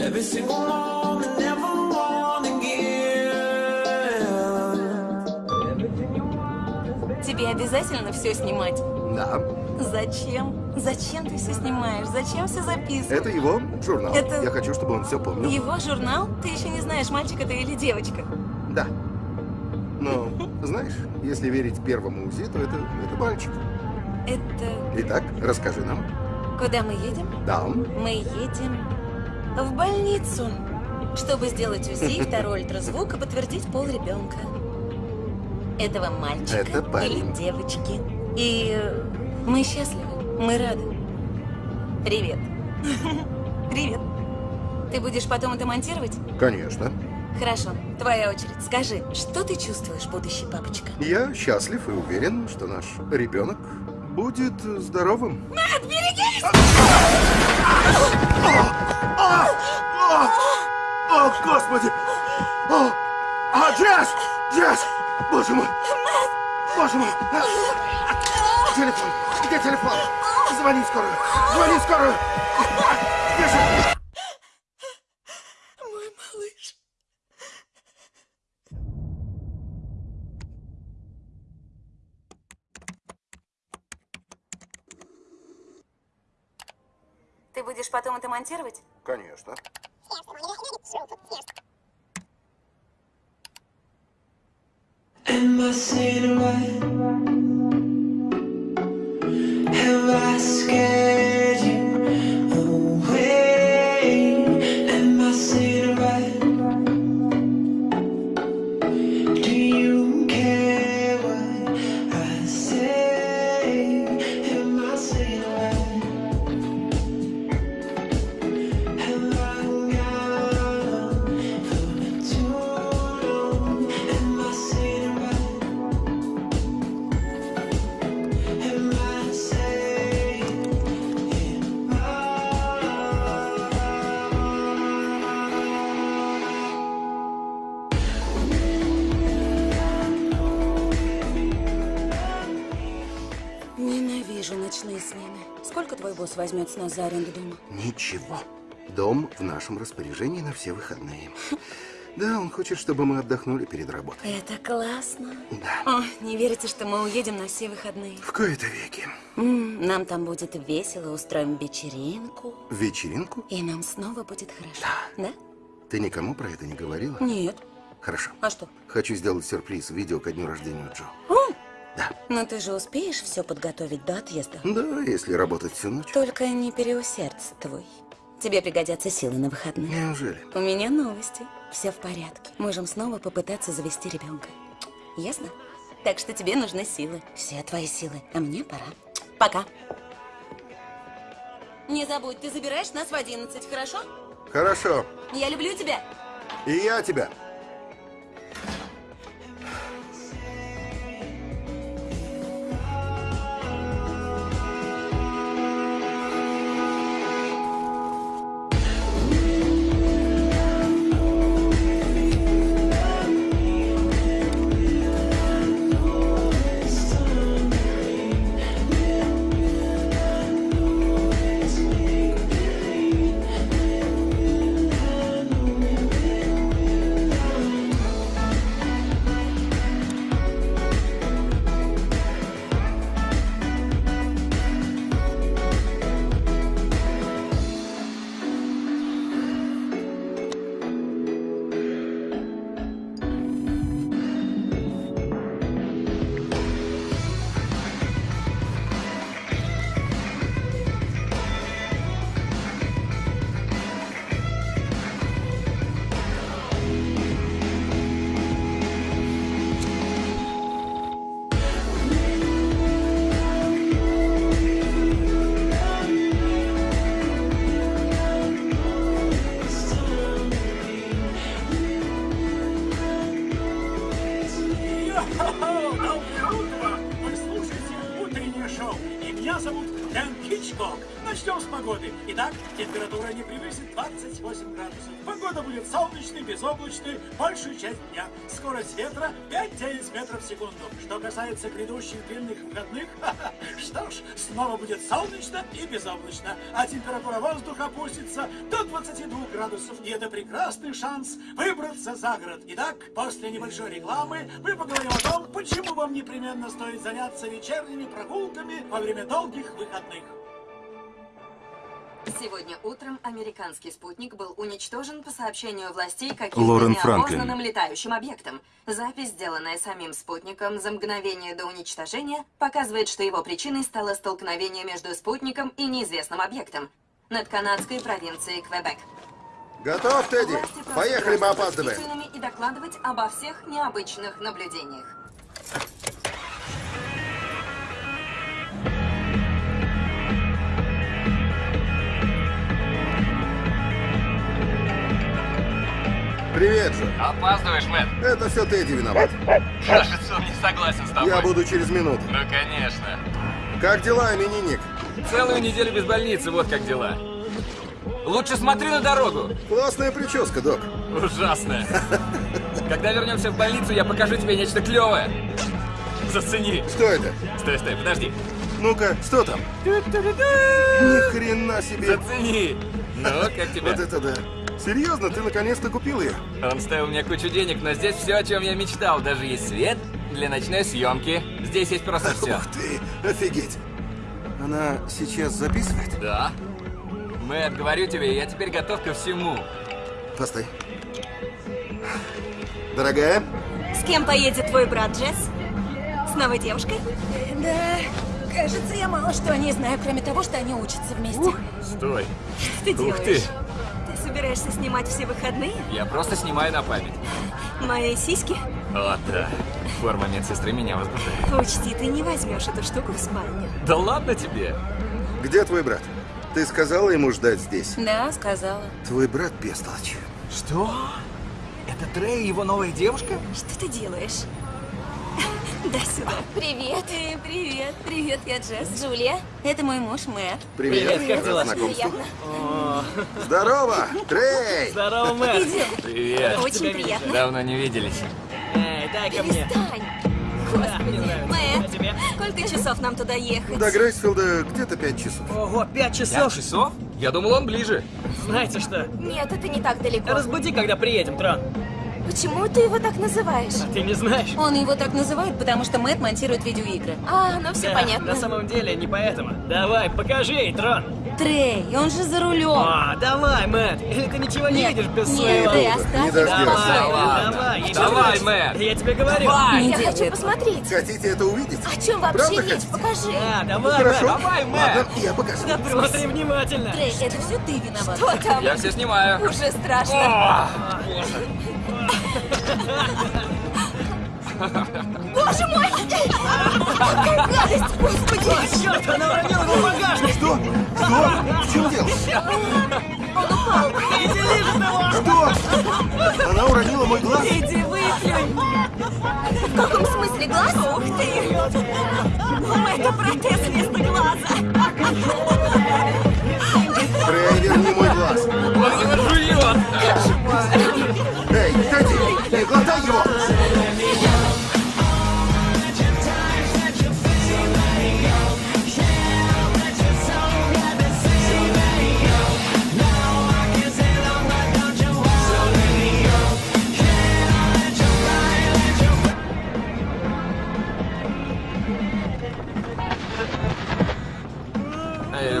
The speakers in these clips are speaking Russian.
Every single moment, never want Тебе обязательно все снимать? Да. Зачем? Зачем ты все снимаешь? Зачем все записываешь? Это его журнал. Это- Я хочу, чтобы он все помнил. Его журнал? Ты еще не знаешь, мальчик это или девочка. Да. Но, знаешь, если верить первому УЗИ, то это, это мальчик. Это... Итак, расскажи нам. Куда мы едем? Да. Мы едем в больницу, чтобы сделать УЗИ, второй ультразвук и подтвердить пол ребенка. Этого мальчика Это парень. или девочки. И мы счастливы, мы рады. Привет. Привет. Ты будешь потом это монтировать? Конечно. Хорошо, твоя очередь. Скажи, что ты чувствуешь, будущий папочка? Я счастлив и уверен, что наш ребенок будет здоровым. Мэтт, берегись! О, Господи! О, а, Джесс! Джесс! Боже мой! Боже мой! Телефон! Где телефон? Звони скорую! Звони скорую! Бежи! Будешь потом это монтировать? Конечно. Am I right? Scared возьмет с нас за аренду дома? Ничего. Дом в нашем распоряжении на все выходные. Да, он хочет, чтобы мы отдохнули перед работой. Это классно. Да. О, не верите, что мы уедем на все выходные? В кои-то веки. М, нам там будет весело, устроим вечеринку. Вечеринку? И нам снова будет хорошо. Да? Ты никому про это не говорила? Нет. Хорошо. А что? Хочу сделать сюрприз. Видео ко дню рождения Джо. М, Да. Но ты же успеешь все подготовить до отъезда? Да, если работать всю ночь. Только не переусердствуй. Тебе пригодятся силы на выходные. Неужели? У меня новости. Все в порядке. Можем снова попытаться завести ребенка. Ясно? Так что тебе нужны силы. Все твои силы. А мне пора. Пока. Не забудь, ты забираешь нас в 11, хорошо? Хорошо. Я люблю тебя. И я тебя. Скорость ветра 5-9 метров в секунду. Что касается грядущих длинных выходных, что ж, снова будет солнечно и безоблачно, а температура воздуха опустится до 22 градусов. И это прекрасный шанс выбраться за город. Итак, после небольшой рекламы мы поговорим о том, почему вам непременно стоит заняться вечерними прогулками во время долгих выходных. Сегодня утром американский спутник был уничтожен по сообщению властей каким-то неопознанным летающим объектом. Запись, сделанная самим спутником за мгновение до уничтожения, показывает, что его причиной стало столкновение между спутником и неизвестным объектом над канадской провинцией Квебек. Готов, Тедди? Поехали, мы опаздываем. и докладывать обо всех необычных наблюдениях. Привет же. Опаздываешь, Мэтт. Это все Тедди виноват. Кажется, он не согласен с тобой. Я буду через минуту. Ну, конечно. Как дела, именинник? Целую неделю без больницы, вот как дела. Лучше смотри на дорогу. Классная прическа, док. Ужасная. Когда вернемся в больницу, я покажу тебе нечто клевое. Зацени. Что это? Стой, стой, подожди. Ну-ка, что там? Ни хрена себе. Зацени. Ну, как тебе? Вот это да. Серьезно, ты наконец-то купил ее? Он стоил мне кучу денег, но здесь все, о чем я мечтал. Даже есть свет для ночной съемки. Здесь есть просто все. Ух ты, офигеть. Она сейчас записывает? Да. Мэтт, говорю тебе, я теперь готов ко всему. Постой. Дорогая, С кем поедет твой брат Джесс? С новой девушкой? Да, кажется, я мало что о ней знаю, кроме того, что они учатся вместе. Стой. Что ты Ух делаешь? Ты собираешься снимать все выходные? Я просто снимаю на память. Мои сиськи? О, да. Форма медсестры меня возбуждает. Учти, ты не возьмешь эту штуку в спальню. Да ладно тебе. где твой брат? Ты сказала ему ждать здесь? Да, сказала. Твой брат бестолочь. Что? Это Трей и его новая девушка? Что ты делаешь? Дай сюда. Привет. Эй, привет. Привет, я Джесс. Джулия. Это мой муж Мэтт. Привет, Привет, как дела? Приятно. Здорово, Трей! Здорово, Мэтт. Идем. Привет. Очень приятно. Давно не виделись. Эй, дай ко мне. Перестань. Да. А Мэтт, тебе? сколько часов нам туда ехать? До Грейсфилда где-то пять часов. Ого, пять Пять часов. часов? Я думал, он ближе. Знаете что? Нет, это не так далеко. Разбуди, когда приедем, Трон. Почему ты его так называешь? А ты не знаешь? Он его так называет, потому что Мэтт монтирует видеоигры. А, ну все Да, понятно. На самом деле не поэтому. Давай, покажи Трон. Трей, он же за рулем. А, давай, Мэтт. Или ты ничего не Нет, видишь без нет, своего... ты Не оставь его Давай, ладно. давай, Давай, тебе- Мэтт. Я тебе говорю. Давай. Не Я хочу этого. посмотреть. Хотите это увидеть? О чем вообще Правда речь? хотите? Покажи. Да, давай, Хорошо. Мэтт. Давай, Ладно, Мэтт. я покажу. Смотри внимательно. Трей, это все ты виноват. Что там? Я все снимаю. Уже страшно. О, Боже мой! Какая гадость, господи! Черт, она уронила его в багажник. Что? Что? В чем дело? Он упал. Иди лежит его. Что? Она уронила мой глаз? Иди выплюнь. В каком смысле глаз? Ух ты! Это протез вместо глаза. Трей, верни мой глаз. он его жует.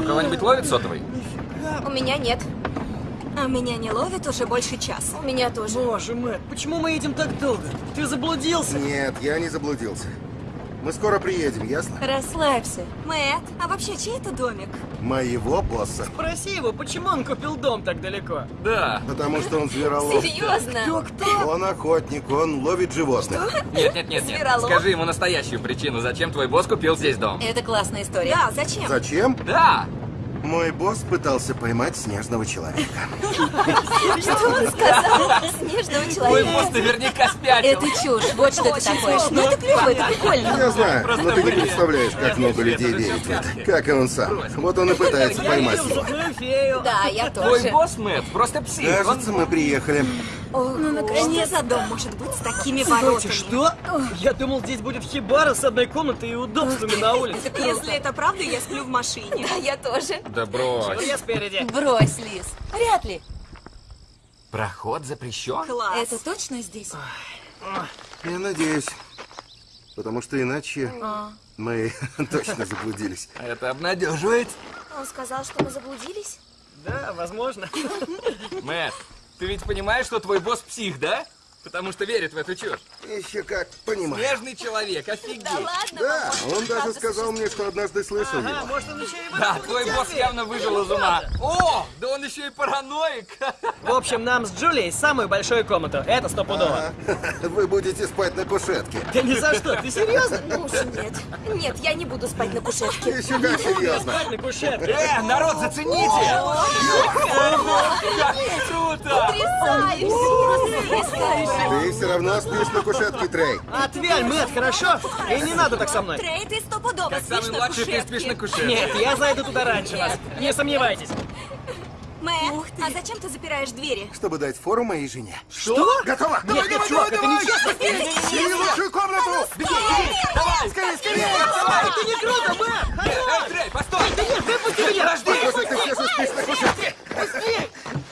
Кого-нибудь ловит сотовый? У меня нет. А меня не ловит уже больше часа. У меня тоже. Боже, Мэтт, почему мы едем так долго? Ты заблудился. Нет, я не заблудился. Мы скоро приедем, ясно? Расслабься. Мэтт, а вообще чей это домик? Моего босса. Спроси его, почему он купил дом так далеко? Да. Потому что он зверолов. Серьезно? Он охотник, он ловит животных. Нет, нет, нет, нет. Зверолов? Скажи ему настоящую причину, зачем твой босс купил здесь дом. Это классная история. Да, зачем? Зачем? Да! Мой босс пытался поймать снежного человека. Что он сказал? Снежного человека. босс наверняка спятил. Это чушь, вот что это такое. Ну это клево, это прикольно. Я знаю, но ты не представляешь, как много людей верит в это. Как и он сам. Вот он и пытается поймать его. Да, я Твой тоже. босс, Мэтт, просто псих. Кажется, мы приехали. Ну, наконец. Что за дом может быть с такими воротами? что? Я думал, здесь будет хибара с одной комнатой и удобствами на улице. Если это правда, я сплю в машине. А я тоже. Да брось. Я спереди. Брось, Лиз. Вряд ли. Проход запрещен? Класс. Это точно здесь? Я надеюсь. Потому что иначе мы точно заблудились. Это обнадеживает. Он сказал, что мы заблудились? Да, возможно. Мэтт, ты ведь понимаешь, что твой босс псих, да? Потому что верит в эту чушь. Еще как понимаю. Снежный человек, офигеть. Да, он даже сказал мне, что однажды слышал Ага, его. может, он еще и Да, твой босс явно выжил из ума. О, да он еще и параноик. В общем, нам с Джулией самую большую комнату. Это стопудово. Вы будете спать на кушетке. Да ни за что, ты серьезно? Ну уж нет. Нет, я не буду спать на кушетке. Еще как серьезно. Спать на кушетке. Э, народ, зацените! Как круто! Ты все равно спишь на кушетке, Трей. Отвяль, Мэтт, хорошо? И не надо так со мной. Трей, ты стопудово Как спишь самый на младший ты спишь на кушетке. кушетке. Нет, я зайду туда раньше вас. Не сомневайтесь. Мэтт, а зачем ты запираешь двери? Чтобы дать фору моей жене. Что? Готово? Нет, нет, чувак, это нечестно. Бери лучшую комнату! Давай! Скорее, скорее! Это не круто, Мэтт! Эй, Трей, постой! Выпусти меня! Похоже, ты все спишь на кушетке.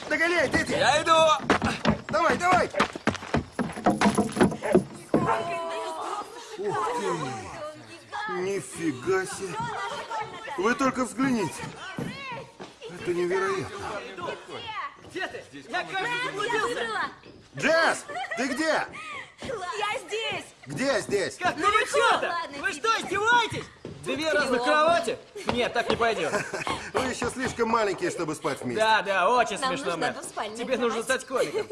Догоняй, дети! Я иду! Давай, давай! Ух ты! Нифига себе! Вы только взгляните! Это невероятно! Где ты? Я, кажется, заблудился. Джесс, ты где? Я здесь! Где здесь? Какого черта? Вы что, издеваетесь? Две разных кровати? Нет, так не пойдет. Вы еще слишком маленькие, чтобы спать вместе. Да, да, очень Нам смешно, Мэтт. Тебе нужно стать комиком.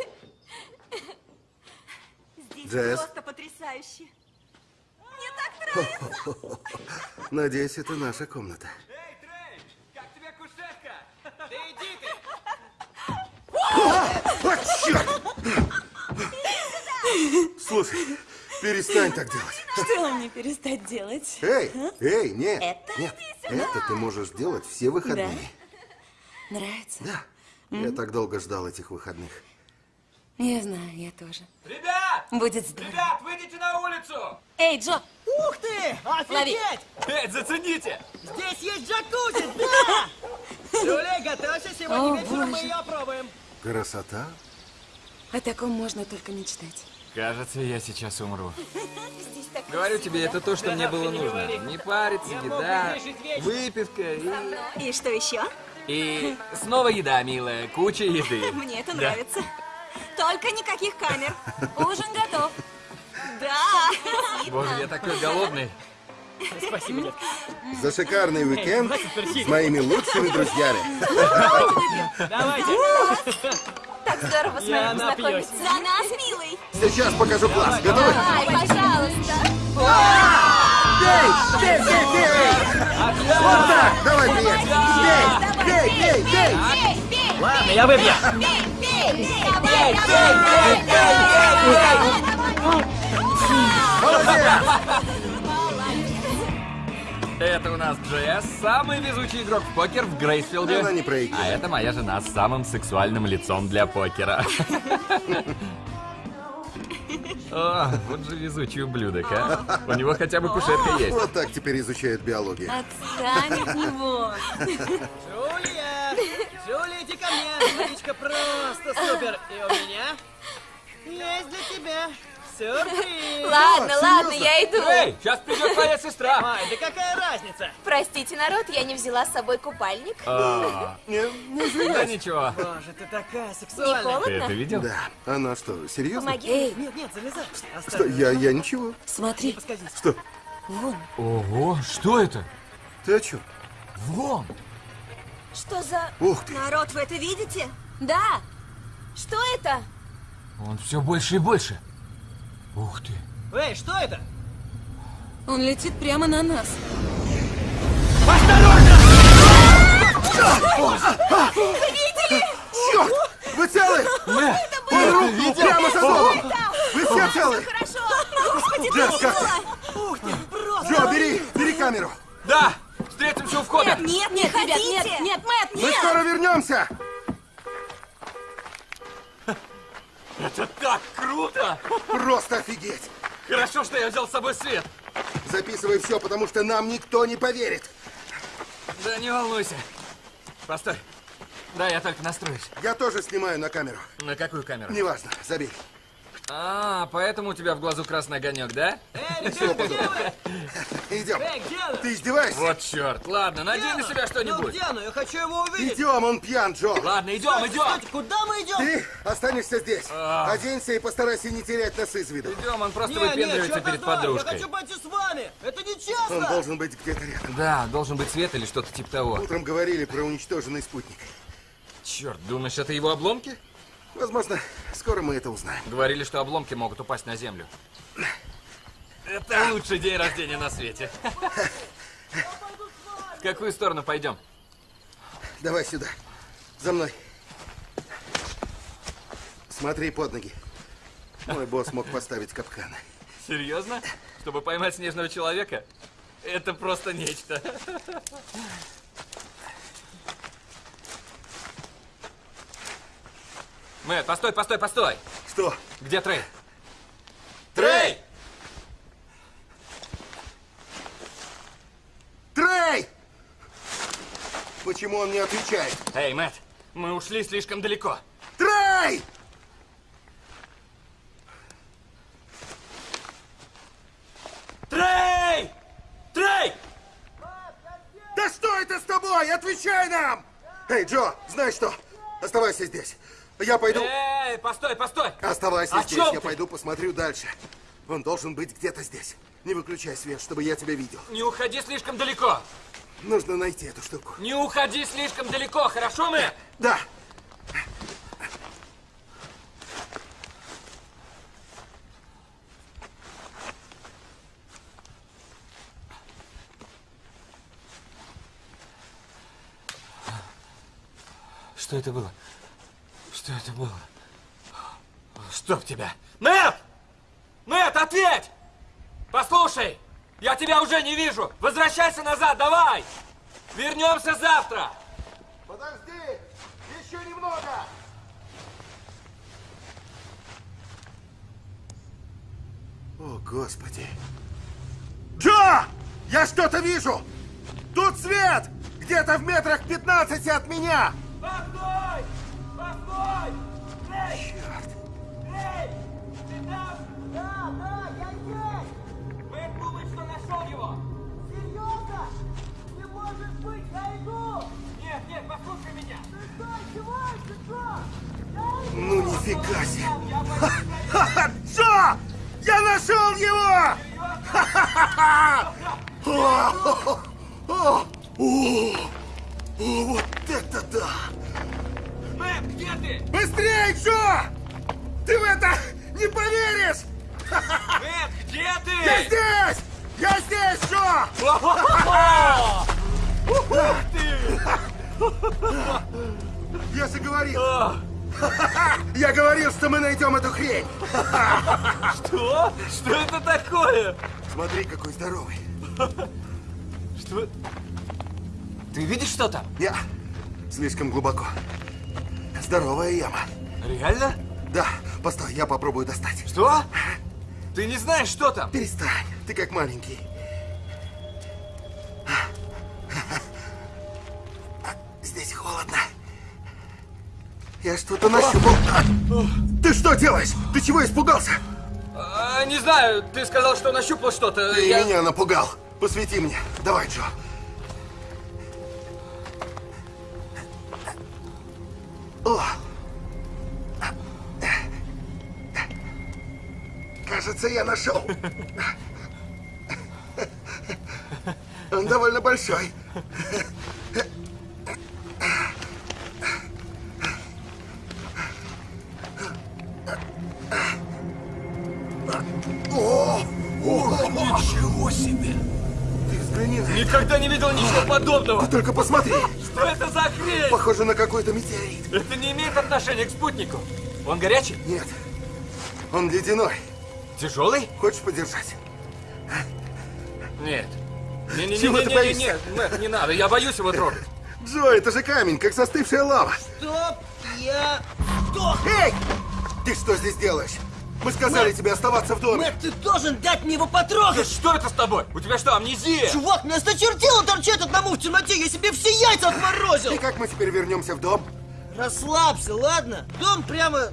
Джесс. просто потрясающе. Мне так нравится. Надеюсь, это наша комната. Эй, Трей, как тебе кушетка? Да иди ты! Вот черт! Слушай, перестань так делать. Что мне перестать делать? Эй, эй, нет, Это? нет, это ты можешь делать все выходные. Нравится? Да. Я так долго ждал этих выходных. Я знаю, я тоже. Ребят! Будет здорово. Ребят, выйдите на улицу! Эй, Джо, Ух ты! Офигеть! Эй, зацените! Здесь есть джакузи, да! Джулия, готовься, сегодня О, вечером мы боже. ее опробуем. Красота. о таком можно только мечтать. Кажется, я сейчас умру. Говорю тебе, это то, что мне было нужно. Не париться, еда, выпивка и... И что еще? И снова еда, милая, куча еды. Мне это нравится. Только никаких камер. Ужин готов. Да. Боже, я такой голодный. Спасибо, детка. За шикарный уикенд с моими лучшими друзьями. Давайте. Так здорово с вами познакомиться. За нас, милый. Сейчас покажу класс. Готовы? Ай, пожалуйста. Бей! Бей, бей, бей! Вот так! Давай, приятель! Бей! Бей, бей, бей! Бей, бей, Ладно, я выбью. бей, бей. Давай, давай, давай. Молодец! Это у нас Джесс, самый везучий игрок в покер в Грейсфилде. Она не проигрывает. А это моя жена с самым сексуальным лицом для покера. О, вот же везучий ублюдок, а. У него хотя бы кушетка есть. Вот так теперь изучают биологию. Отстань от него. Джулия! Джулия, иди ко мне. Водичка просто супер. И у меня есть для тебя сюрприз. Ладно, ладно, я иду. Эй, сейчас придет твоя сестра. Ай, да какая разница? Простите, народ, я не взяла с собой купальник. А, Не, не Да ничего. Боже, ты такая Не сексуальная. Ты это видел? Да. Она что, серьезно? Помоги. Эй, Нет, нет, залезай. Что, я, я ничего. смотри. Что? вон. Ого, что это? Ты о чем? Вон. Что за... Ух ты! Народ, вы это видите? Да. Что это? Он все больше и больше. Ух ты. Эй, что это? Он летит прямо на нас. Черт! Вы целы? Он рухнул прямо за домом! Вы все целы? Хорошо. Господи, Джесс, как ты? Ух ты, просто... Джо, бери, бери камеру! Да! Встретимся у входа! Нет, нет, ребят, нет, нет, Мэтт, Мы нет. скоро вернемся! Это так круто! Просто офигеть! Хорошо, что я взял с собой свет. Записывай все, потому что нам никто не поверит. Да не волнуйся. Постой. Да, я только настроюсь. Я тоже снимаю на камеру. На какую камеру? Неважно, забей. А, поэтому у тебя в глазу красный огонек, да? Эй, вы? Идем. Эй, где? Ты издеваешься? Вот черт. Ладно, надень на себя вы? Ну что-нибудь. где оно? Я хочу его увидеть. Идем, он пьян, Джо. Ладно, идем, Стойте, идем. стойте, куда мы идем? Ты останешься здесь. А. Оденься и постарайся не терять нас из виду. Идем, он просто Не, не, выпендривается чёрт перед знает, Я подружкой. хочу пойти с вами. Это нечестно. Он должен быть где-то рядом. Да, должен быть свет или что-то типа того. Утром говорили про уничтоженный спутник. Черт, думаешь, это его обломки? Возможно, скоро мы это узнаем. Говорили, что обломки могут упасть на землю. Это лучший день рождения на свете. В какую сторону пойдем? Давай сюда. За мной. Смотри под ноги. Мой босс мог поставить капканы. Серьезно? Чтобы поймать снежного человека? Это просто нечто. Мэтт, постой, постой, постой! Что? Где Трей? Трей! Трей! Почему он не отвечает? Эй, Мэтт, мы ушли слишком далеко. Трей! Трей! Трей! Да что это с тобой? Отвечай нам! Эй, Джо, знаешь что? Оставайся здесь. Я пойду... Эй, постой, постой! Оставайся О здесь, я ты? пойду посмотрю дальше. Он должен быть где-то здесь. Не выключай свет, чтобы я тебя видел. Не уходи слишком далеко! Нужно найти эту штуку. Не уходи слишком далеко, хорошо, Мэтт? Да. Что это было? Что это было? Чтоб тебя! Мэтт! Мэтт, ответь! Послушай! Я тебя уже не вижу! Возвращайся назад, давай! Вернемся завтра! Подожди! Еще немного! О, Господи! Джо! Я что-то вижу! Тут свет! Где-то в метрах 15 от меня! Постой! О, Вот это да! Мэтт, где ты? Быстрее, Джо! Ты в это не поверишь! Мэтт, где Я ты? здесь! Я здесь, Джо! Ух ты! Я же говорил! Я говорил, что мы найдем эту хрень! Что? Что это такое? Смотри, какой здоровый! Что? Ты видишь, что там? Я слишком глубоко. Здоровая яма. Реально? Да, постой, я попробую достать. Что? Ты не знаешь, что там? Перестань, ты как маленький. Здесь холодно. Я что-то нащупал. Ты что делаешь? Ты чего испугался? А, не знаю, ты сказал, что нащупал что-то. Ты Я- меня напугал. Посвети мне. Давай, Джо. Кажется, я нашел. Он довольно большой. О! О! Ничего себе! Ты взгляни на. Никогда не видел ничего подобного! Ты только посмотри. Что это за хрень? Похоже на какой-то метеорит. Это не имеет отношения к спутнику. Он горячий? Нет. Он ледяной. Тяжелый? Хочешь подержать? Нет. Чего ты Не-не-не-не-не, боишься? нет, Мэтт, не надо, я боюсь его трогать. Джо, это же камень, как застывшая лава. Стоп! Я... Сдох! Эй! Ты что здесь делаешь? Мы сказали тебе оставаться в доме. Мэтт, ты должен дать мне его Да потрогать! что это с тобой? У тебя что, амнезия? Чувак, мне осточертело торчать одному в темноте, я себе все яйца отморозил! И как мы теперь вернемся в дом? Расслабься, ладно? Дом прямо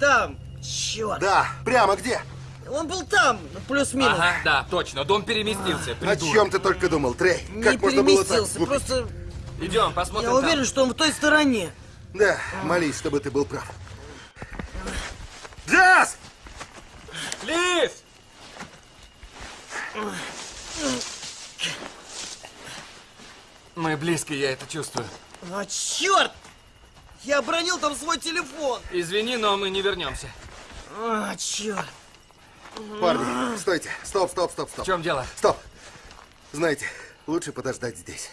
там. Черт. Да, прямо где? Он был там, плюс-минус. Ага, да, точно, дом переместился, О чем ты только думал, Трей? Не Как можно было так переместился, глупить? просто Идем, посмотрим я там. уверен, что он в той стороне. Да, молись, чтобы ты был прав. Джаз! Лиз! Мы близко, я это чувствую. А, черт! Я обронил там свой телефон. Извини, но мы не вернемся. А, черт. Парни, стойте. Стоп, стоп, стоп, В стоп. чем дело? Стоп. Знаете, лучше подождать здесь.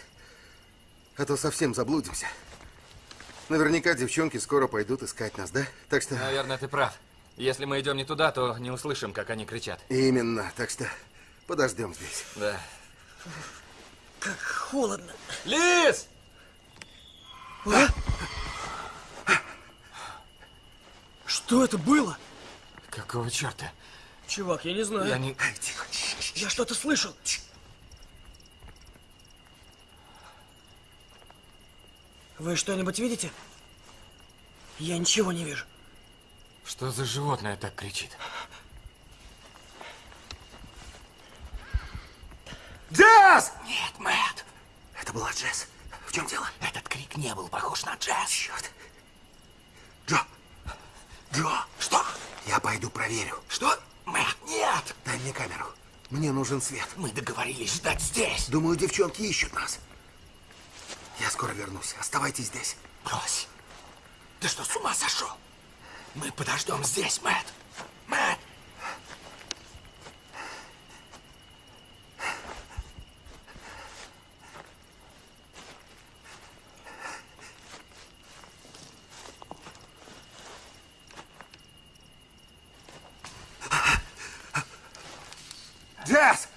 А то совсем заблудимся. Наверняка девчонки скоро пойдут искать нас, да? Так что... Наверное, ты прав. Если мы идем не туда, то не услышим, как они кричат. Именно. Так что подождем здесь. Да. Как холодно. Лиз! Что это было? Какого черта? Чувак, я не знаю. Я не... Эй, тихо. Я что-то слышал. Вы что-нибудь видите? Я ничего не вижу. Что за животное так кричит? Джаз! Нет, Мэтт! Это была Джесс. В чем дело? Этот крик не был похож на джаз. Черт. Джо! Джо! Что? Я пойду проверю. Что? Мэтт, нет! Дай мне камеру. Мне нужен свет. Мы договорились ждать здесь. Думаю, девчонки ищут нас. Я скоро вернусь. Оставайтесь здесь. Брось. Ты что, с ума сошел? Мы подождем здесь, Мэтт. Мэтт! Джесс!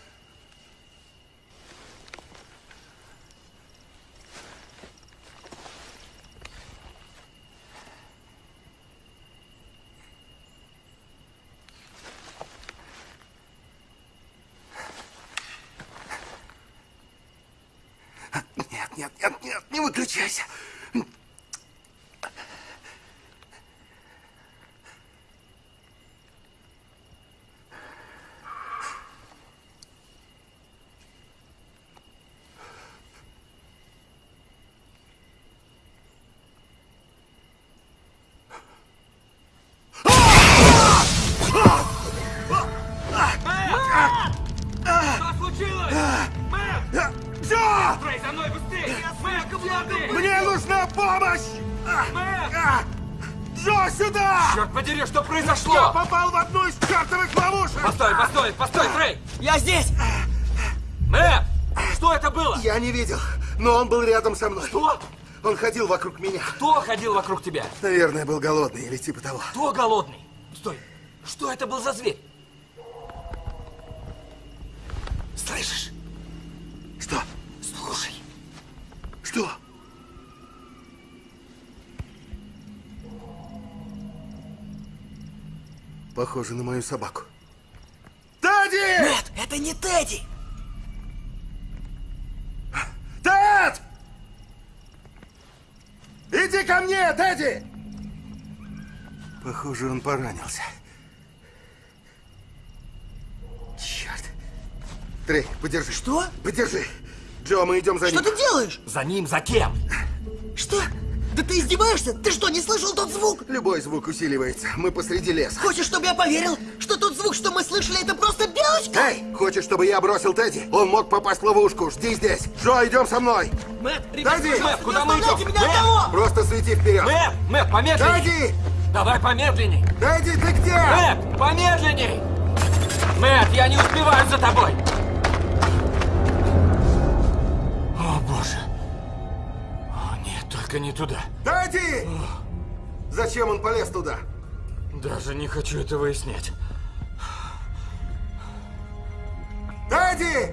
Нет, нет, нет, нет, не но он был рядом со мной. Кто? Он ходил вокруг меня. Кто ходил вокруг тебя? Наверное, был голодный или типа того. Кто голодный? Стой! Что это был за зверь? Слышишь? Что? Слушай. Что? Похоже на мою собаку. Тедди! Нет, это не Тедди! Тед! Иди ко мне, Тедди! Похоже, он поранился. Черт. Трей, подержи. Что? Подержи. Джо, мы идем за Что ним. ты делаешь? За ним, за кем? Что? Да ты издеваешься? Ты что, не слышал тот звук? Любой звук усиливается. Мы посреди леса. Хочешь, чтобы я поверил, что тот звук, что мы слышали, это просто белочка? Эй, хочешь, чтобы я бросил Тедди? Он мог попасть в ловушку. Жди здесь. Джо, идем со мной. Мэтт, ребят, Тедди! Мэтт, куда не мы идем? меня Мэтт! одного! Просто свети вперед. Мэтт, Мэтт, помедленней! Тедди! Давай помедленней! Тедди, ты где? Мэтт, помедленней! Мэтт, я не успеваю за тобой! Только не туда. Дэдди! Зачем он полез туда? Даже не хочу это выяснять. Дэдди!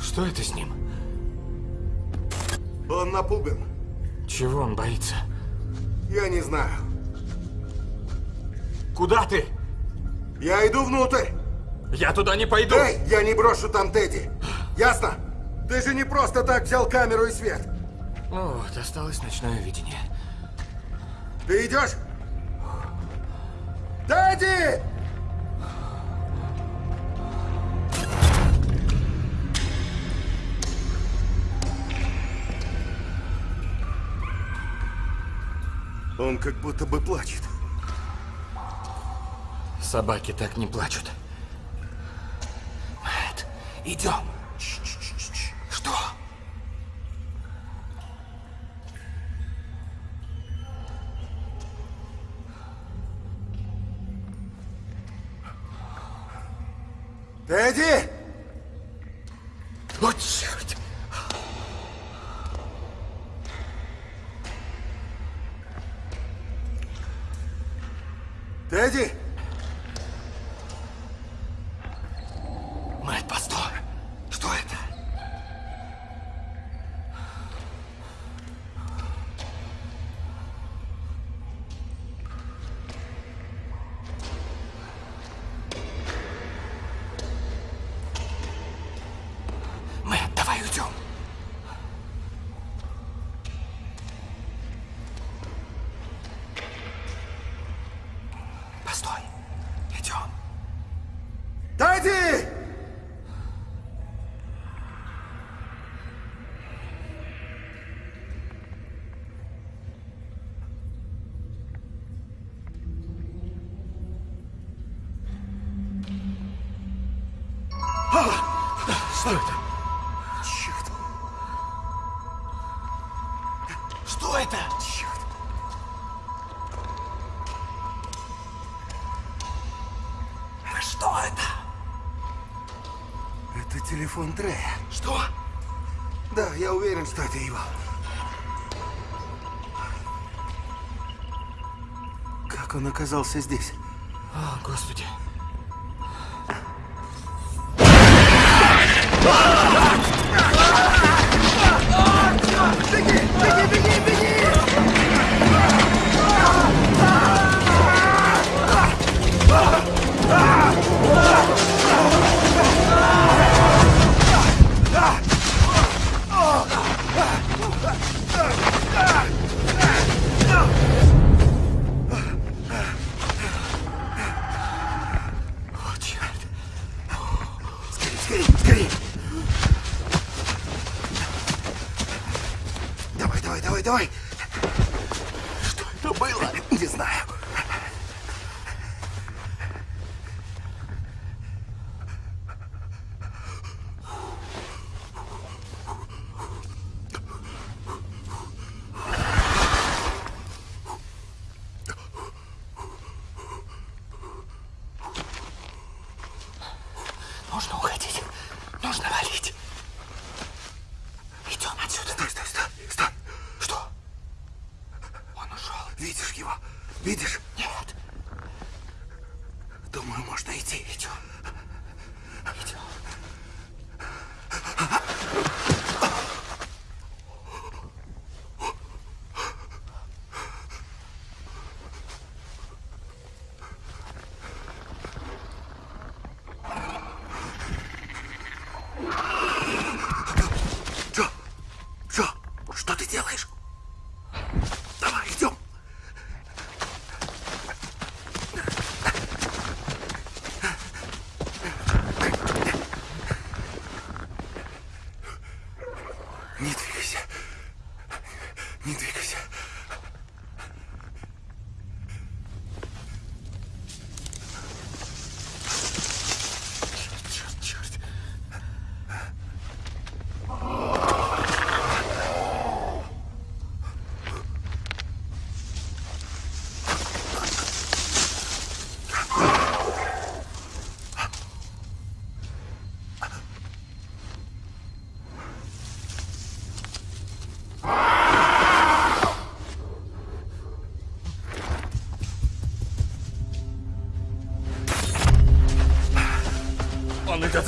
Что это с ним? Он напуган. Чего он боится? Я не знаю. Куда ты? Я иду внутрь. Я туда не пойду. Эй, я не брошу там Тедди. Ясно? Ты же не просто так взял камеру и свет. Ну вот, осталось ночное видение. Ты идешь? Дэдди! Он как будто бы плачет. Собаки так не плачут. Идем. Что? Тедди! О, черт! Тедди! Что это? Черт, Что это? черт. Что это? Это телефон Трея. Что? Да, я уверен, что это его. Как он оказался здесь? О, Господи.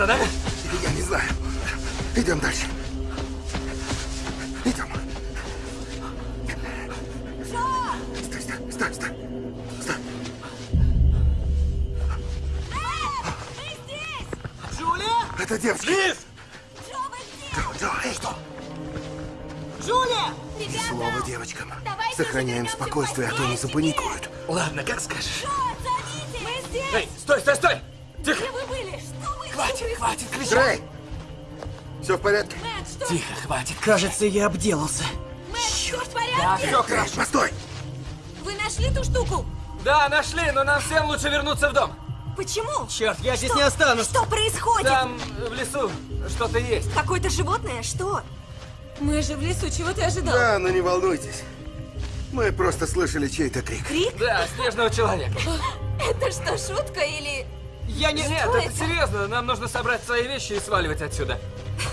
Придется, да? Я не знаю. Идем дальше. Идем. Стой, стой, стой, стой. Стой. Джулия? Это девочка. Лиз! Джо, Джо, эй, что? Джулия! Ни слова девочкам. Сохраняем спокойствие, а то не запаникуют. Ладно, как скажешь. Мы хватит. Кажется, я обделался. Мэтт, все в Да, порядке? все Трей, хорошо. постой! Вы нашли ту штуку? Да, нашли, но нам всем лучше вернуться в дом. Почему? Черт, я здесь не останусь. Что происходит? Там, в лесу, что-то есть. Какое-то животное? Что? Мы же в лесу, чего ты ожидал? Да, но не волнуйтесь. Мы просто слышали чей-то крик. Крик? Да, снежного человека. Это что, шутка или... Я не... Нет, Что это это? серьезно. Нам нужно собрать свои вещи и сваливать отсюда.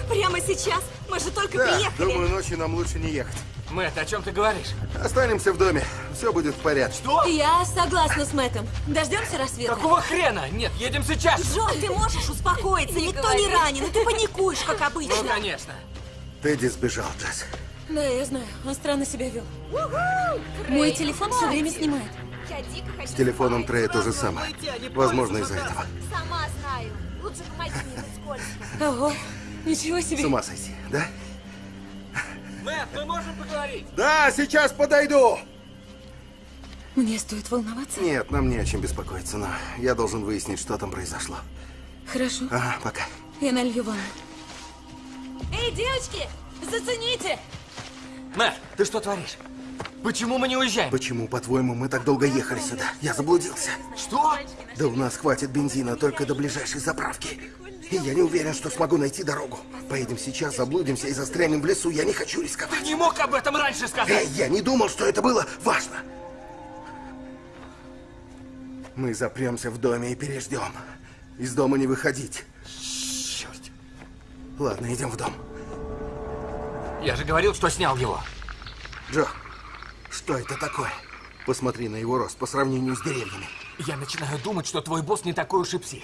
Прямо сейчас? Мы же только Да, приехали. думаю, ночью нам лучше не ехать. Мэтт, о чем ты говоришь? Останемся в доме. Все будет в порядке. Что? Я согласна с Мэттом. Дождемся рассвета. Какого хрена? Нет, едем сейчас. Джо, ты можешь успокоиться? Никто не ранен, и ты паникуешь, как Ну, обычно. конечно. Тедди сбежал, Джесс. Да, я знаю, он странно себя вел. Мой телефон все время снимает. С телефоном. Трея то же самое. А Возможно, из-за этого. Сама знаю. Лучше помоги мне, скользко. Ого, ничего себе. С ума сойти, да? Мэтт, мы можем поговорить? Да, сейчас подойду! Мне стоит волноваться? Нет, нам не о чем беспокоиться, но я должен выяснить, что там произошло. Хорошо, Ага, пока. я налью ванну. Эй, девочки, зацените! Мэтт, ты что творишь? Почему мы не уезжаем? Почему, по-твоему, мы так долго ехали сюда? Я заблудился. Что? Да у нас хватит бензина только до ближайшей заправки. И я не уверен, что смогу найти дорогу. Поедем сейчас, заблудимся и застрянем в лесу. Я не хочу Ты рисковать. не мог об этом раньше сказать. Эй, я не думал, что это было важно. Мы запремся в доме и переждем. Из дома не выходить. Черт. Ладно, идем в дом. Я же говорил, что снял его. Джо, что это такое? Посмотри на его рост по сравнению с деревьями. Я начинаю думать, что твой босс не такой уж и псих.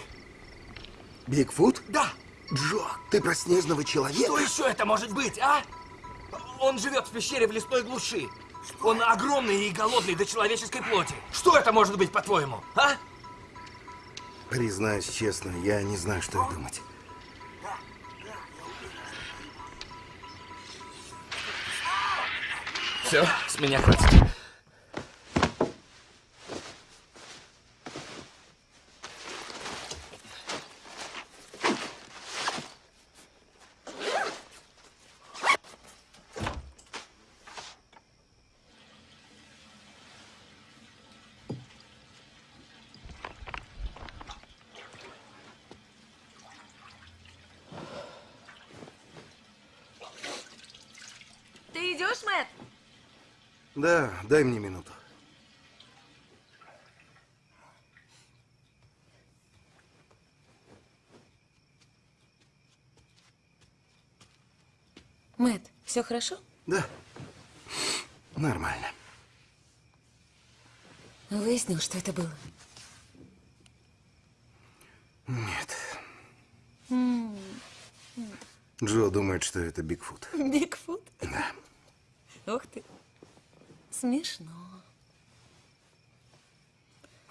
Бигфут? Да. Джо, ты про снежного человека? Что еще это может быть, а? Он живет в пещере в лесной глуши. Он огромный и голодный до человеческой плоти. Что это может быть, по-твоему, а? Признаюсь честно, я не знаю, что и думать. Все, с меня хватит. Ты идешь, Мэтт? Да, дай мне минуту. Мэт, все хорошо? Да. Нормально. Выяснил, что это было. Нет. Джо думает, что это Бигфут. Бигфут? Да. Ух ты. Смешно.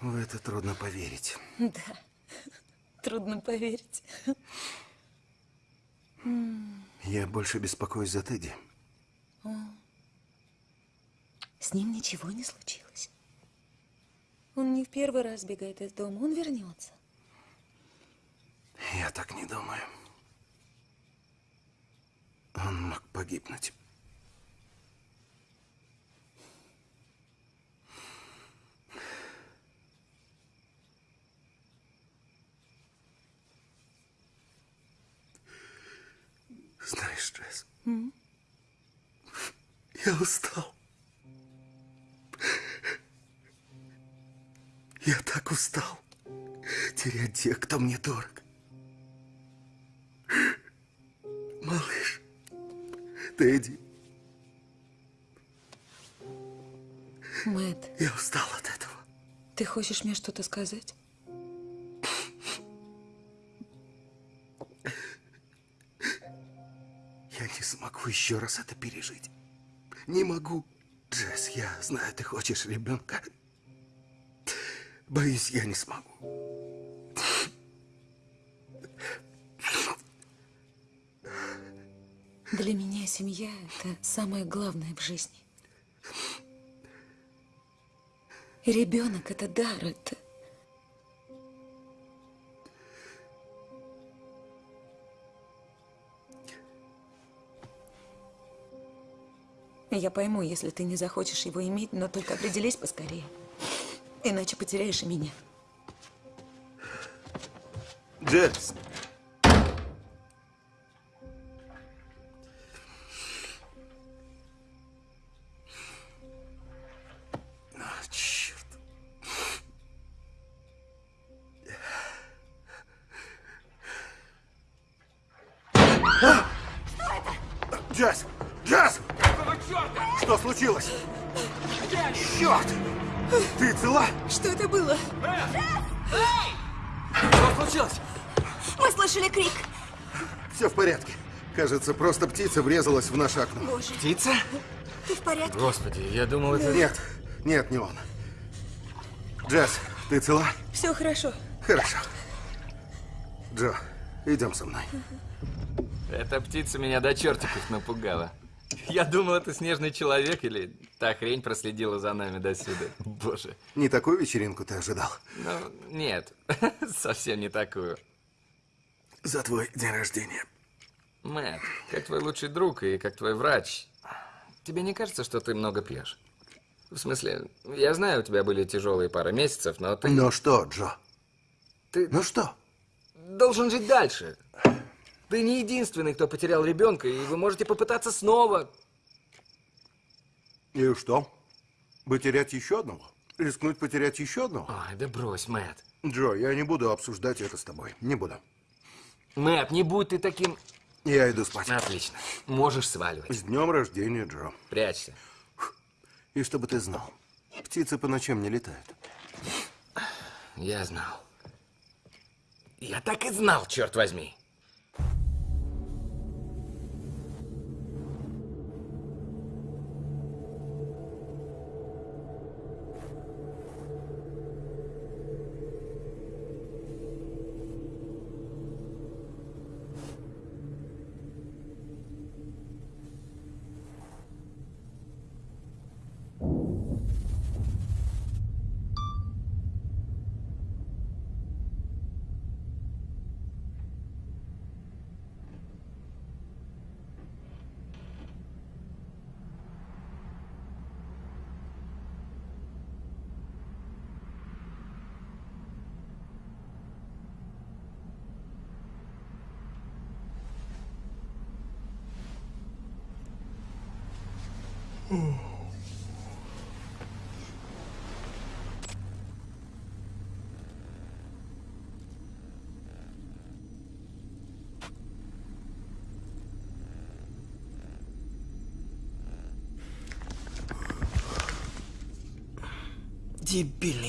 В это трудно поверить. Да. Трудно поверить. Я больше беспокоюсь за Тедди. С ним ничего не случилось. Он не в первый раз бегает из дома. Он вернется. Я так не думаю. Он мог погибнуть. Знаешь, Джесс, я устал. Я так устал терять тех, кто мне дорог. Малыш, Тедди, Мэт, я устал от этого. ты хочешь мне что-то сказать? Могу еще раз это пережить. Не могу. Джесс, я знаю, ты хочешь ребенка. Боюсь, я не смогу. Для меня семья – это самое главное в жизни. Ребенок – это дар, это... Я пойму, если ты не захочешь его иметь, но только определись поскорее. Иначе потеряешь и меня. Джесс. Кажется, просто птица врезалась в наше окно. Боже, Птица? ты в порядке? Господи, я думал, это... Нет, нет, не он. Джесс, ты цела? Все хорошо. Хорошо. Джо, идем со мной. Эта птица меня до чертиков напугала. Я думал, это снежный человек или та хрень проследила за нами до сюда. Боже. Не такую вечеринку ты ожидал? Ну, нет, совсем не такую. За твой день рождения. Мэтт, как твой лучший друг и как твой врач, тебе не кажется, что ты много пьешь? В смысле, я знаю, у тебя были тяжелые пара месяцев, но ты, Ну что, Джо? ты Ну что? должен жить дальше. Ты не единственный, кто потерял ребенка, и вы можете попытаться снова. И что? Потерять еще одного? Рискнуть потерять еще одного? Ой, да брось, Мэтт. Джо, я не буду обсуждать это с тобой. Не буду. Мэтт, не будь ты таким... Я иду спать. Отлично. Можешь сваливать. С днем рождения, Джо. Прячься. И чтобы ты знал, птицы по ночам не летают. Я знал. Я так и знал, черт возьми.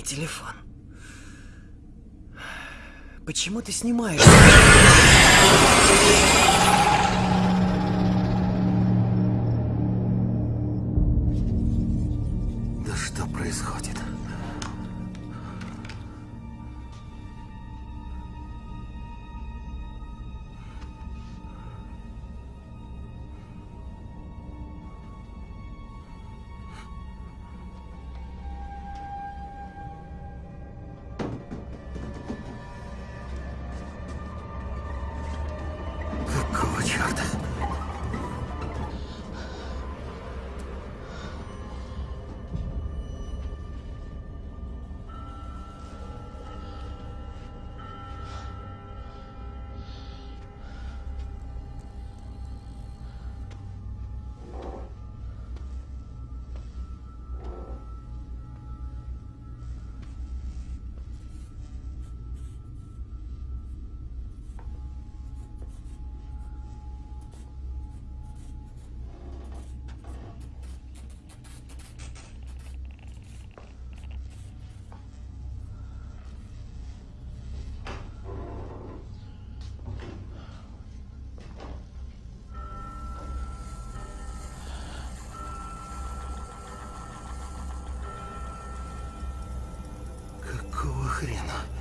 Телефон. Почему ты снимаешь? хрена?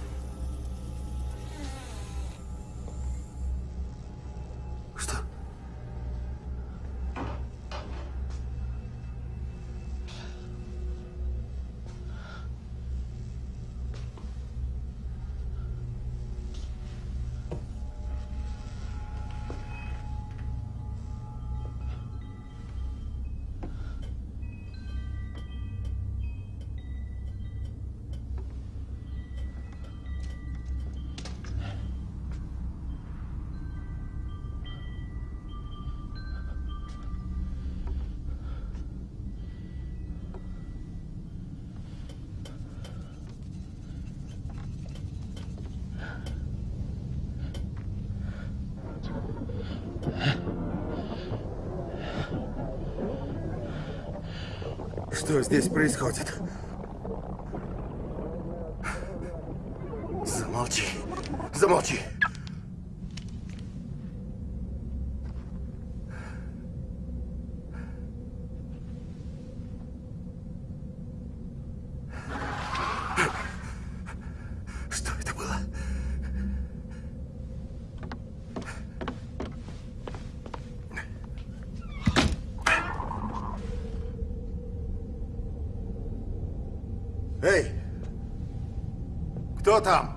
что здесь происходит. Замолчи. Замолчи. там?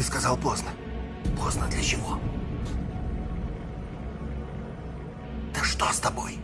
Ты сказал поздно. Поздно для чего? Да что с тобой?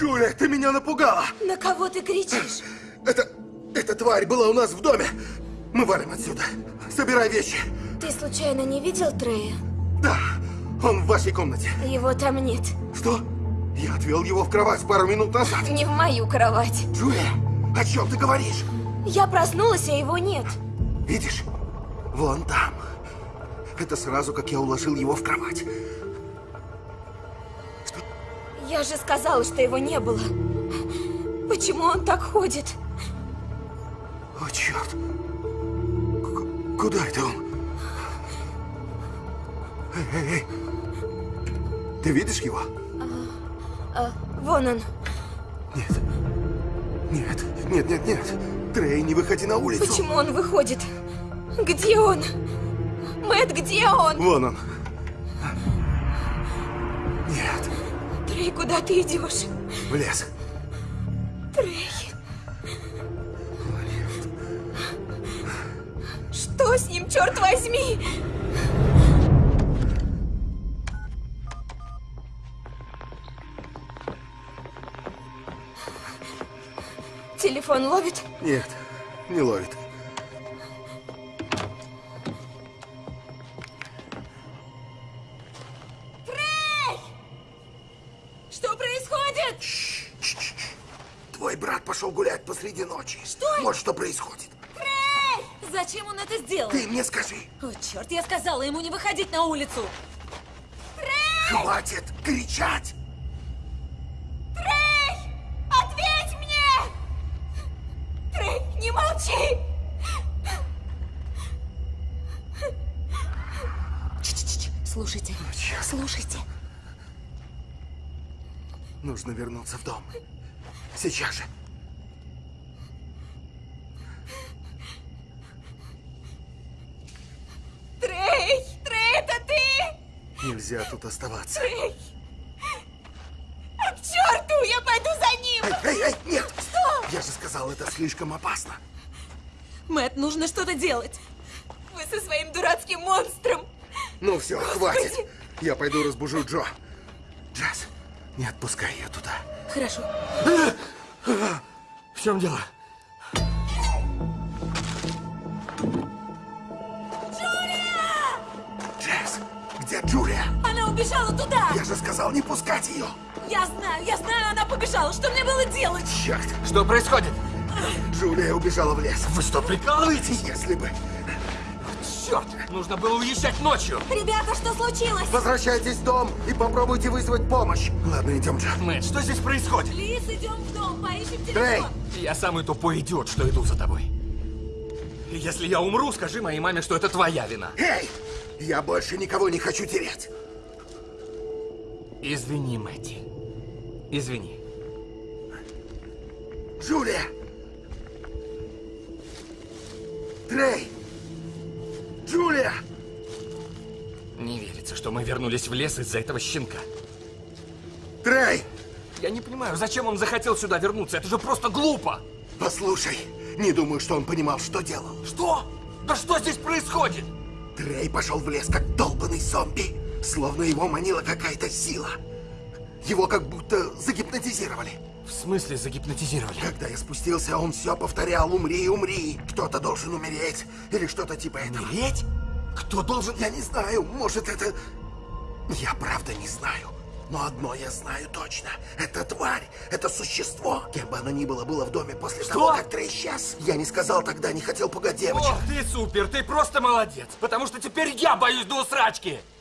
Джулия, ты меня напугала! На кого ты кричишь? Это... эта тварь была у нас в доме! Мы валим отсюда! Собирай вещи! Ты случайно не видел Трея? Да, он в вашей комнате. Его там нет. Что? Я отвел его в кровать пару минут назад. Не в мою кровать. Джулия, о чем ты говоришь? Я проснулась, а его нет. Видишь? Вон там. Это сразу, как я уложил его в кровать. Я же сказала, что его не было. Почему он так ходит? О, черт. К- куда это он? Эй, эй, эй. Ты видишь его? А, вон он. Нет. Нет, нет, нет, нет. Трей, не выходи на улицу. Почему он выходит? Где он? Мэт, где он? Вон он. Нет, Трей, куда ты идешь? в лес. Трей. Что с ним, черт возьми? Телефон ловит? Нет, не ловит. Пошел гулять посреди ночи. Что? Вот что происходит. Зачем он это сделал? Ты мне скажи, О, черт, я сказала ему не выходить на улицу. хватит кричать! Трей! Ответь мне! Трей, не молчи! Ч-ч-ч, слушайте, слушайте. Нужно вернуться в дом. Сейчас же. Трей! Трей, это ты? Нельзя тут оставаться. Трей! А к черту! Я пойду за ним! Эй, эй, эй, нет! Что? Я же сказал, это слишком опасно. Мэт, нужно что-то делать. Вы со своим дурацким монстром! Ну все, хватит. Я пойду разбужу Джо. Джаз, не отпускай ее туда. Хорошо. В чем дело? Она убежала туда! Я же сказал не пускать ее. Я знаю, я знаю, она побежала. Что мне было делать? Черт, Что происходит? Джулия убежала в лес. Вы что, прикалываетесь? Если бы... Черт, нужно было уезжать ночью. Ребята, что случилось? Возвращайтесь в дом и попробуйте вызвать помощь. Ладно, идем, Джо. Мэтт, что здесь происходит? Лиз, идем в дом, поищем Трей! телефон. Я самый тупой идиот, что иду за тобой. И Если я умру, скажи моей маме, что это твоя вина. Эй! Я больше никого не хочу терять. Извини, Мэтти. Извини. Джулия! Трей! Джулия! Не верится, что мы вернулись в лес из-за этого щенка. Трей! Я не понимаю, зачем он захотел сюда вернуться? Это же просто глупо! Послушай, не думаю, что он понимал, что делал. Что? Да что здесь происходит? Трей пошел в лес, как долбанный зомби. Словно его манила какая-то сила. Его как будто загипнотизировали. В смысле загипнотизировали? Когда я спустился, он все повторял «Умри, умри!» Кто-то должен умереть. Или что-то типа этого. Умереть? Кто должен... Я не знаю, может это... Я правда не знаю. Но одно я знаю точно. Это тварь, это существо. Кем бы оно ни было, было в доме после Что? того, как Трей исчез. Я не сказал тогда, не хотел пугать девочек. О, ты супер, ты просто молодец. Потому что теперь я боюсь до усрачки.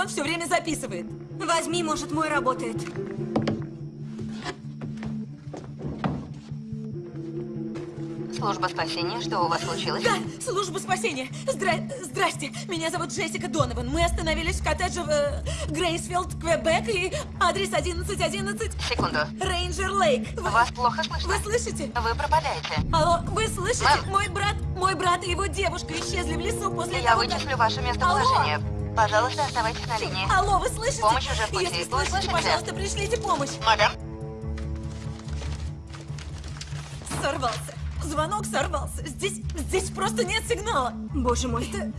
телефон все время записывает. Возьми, может, мой работает. Служба спасения, что у вас случилось? Да, служба спасения. Здра... Здрасте, меня зовут Джессика Донован. Мы остановились в коттедже в э, Грейсфилд, Квебек, и адрес 1111 Секунду. Рейнджер Лейк. Вы, Вас плохо слышно? вы слышите? Вы пропадаете. Алло, вы слышите? Мэм. Мой брат, мой брат и его девушка исчезли в лесу после Я того, как- вычислю ваше местоположение. Пожалуйста, оставайтесь на линии. Алло, вы слышите? Помощь уже в пути. Если Вы слышите, слышите? пожалуйста, пришлите помощь. Мадам? Сорвался. Звонок сорвался. Здесь, здесь просто нет сигнала. Боже мой. Это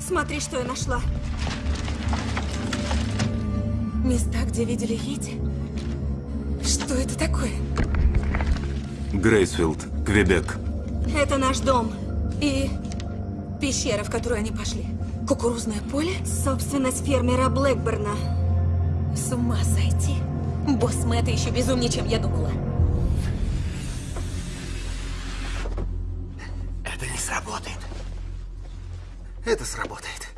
Смотри, что я нашла. места, где видели Йети. Что это такое? Грейсфилд, Квебек. Это наш дом. И пещера, в которую они пошли. Кукурузное поле? Собственность фермера Блэкберна. С ума сойти. Босс Мэтта еще безумнее, чем я думала. Это не сработает. Это сработает.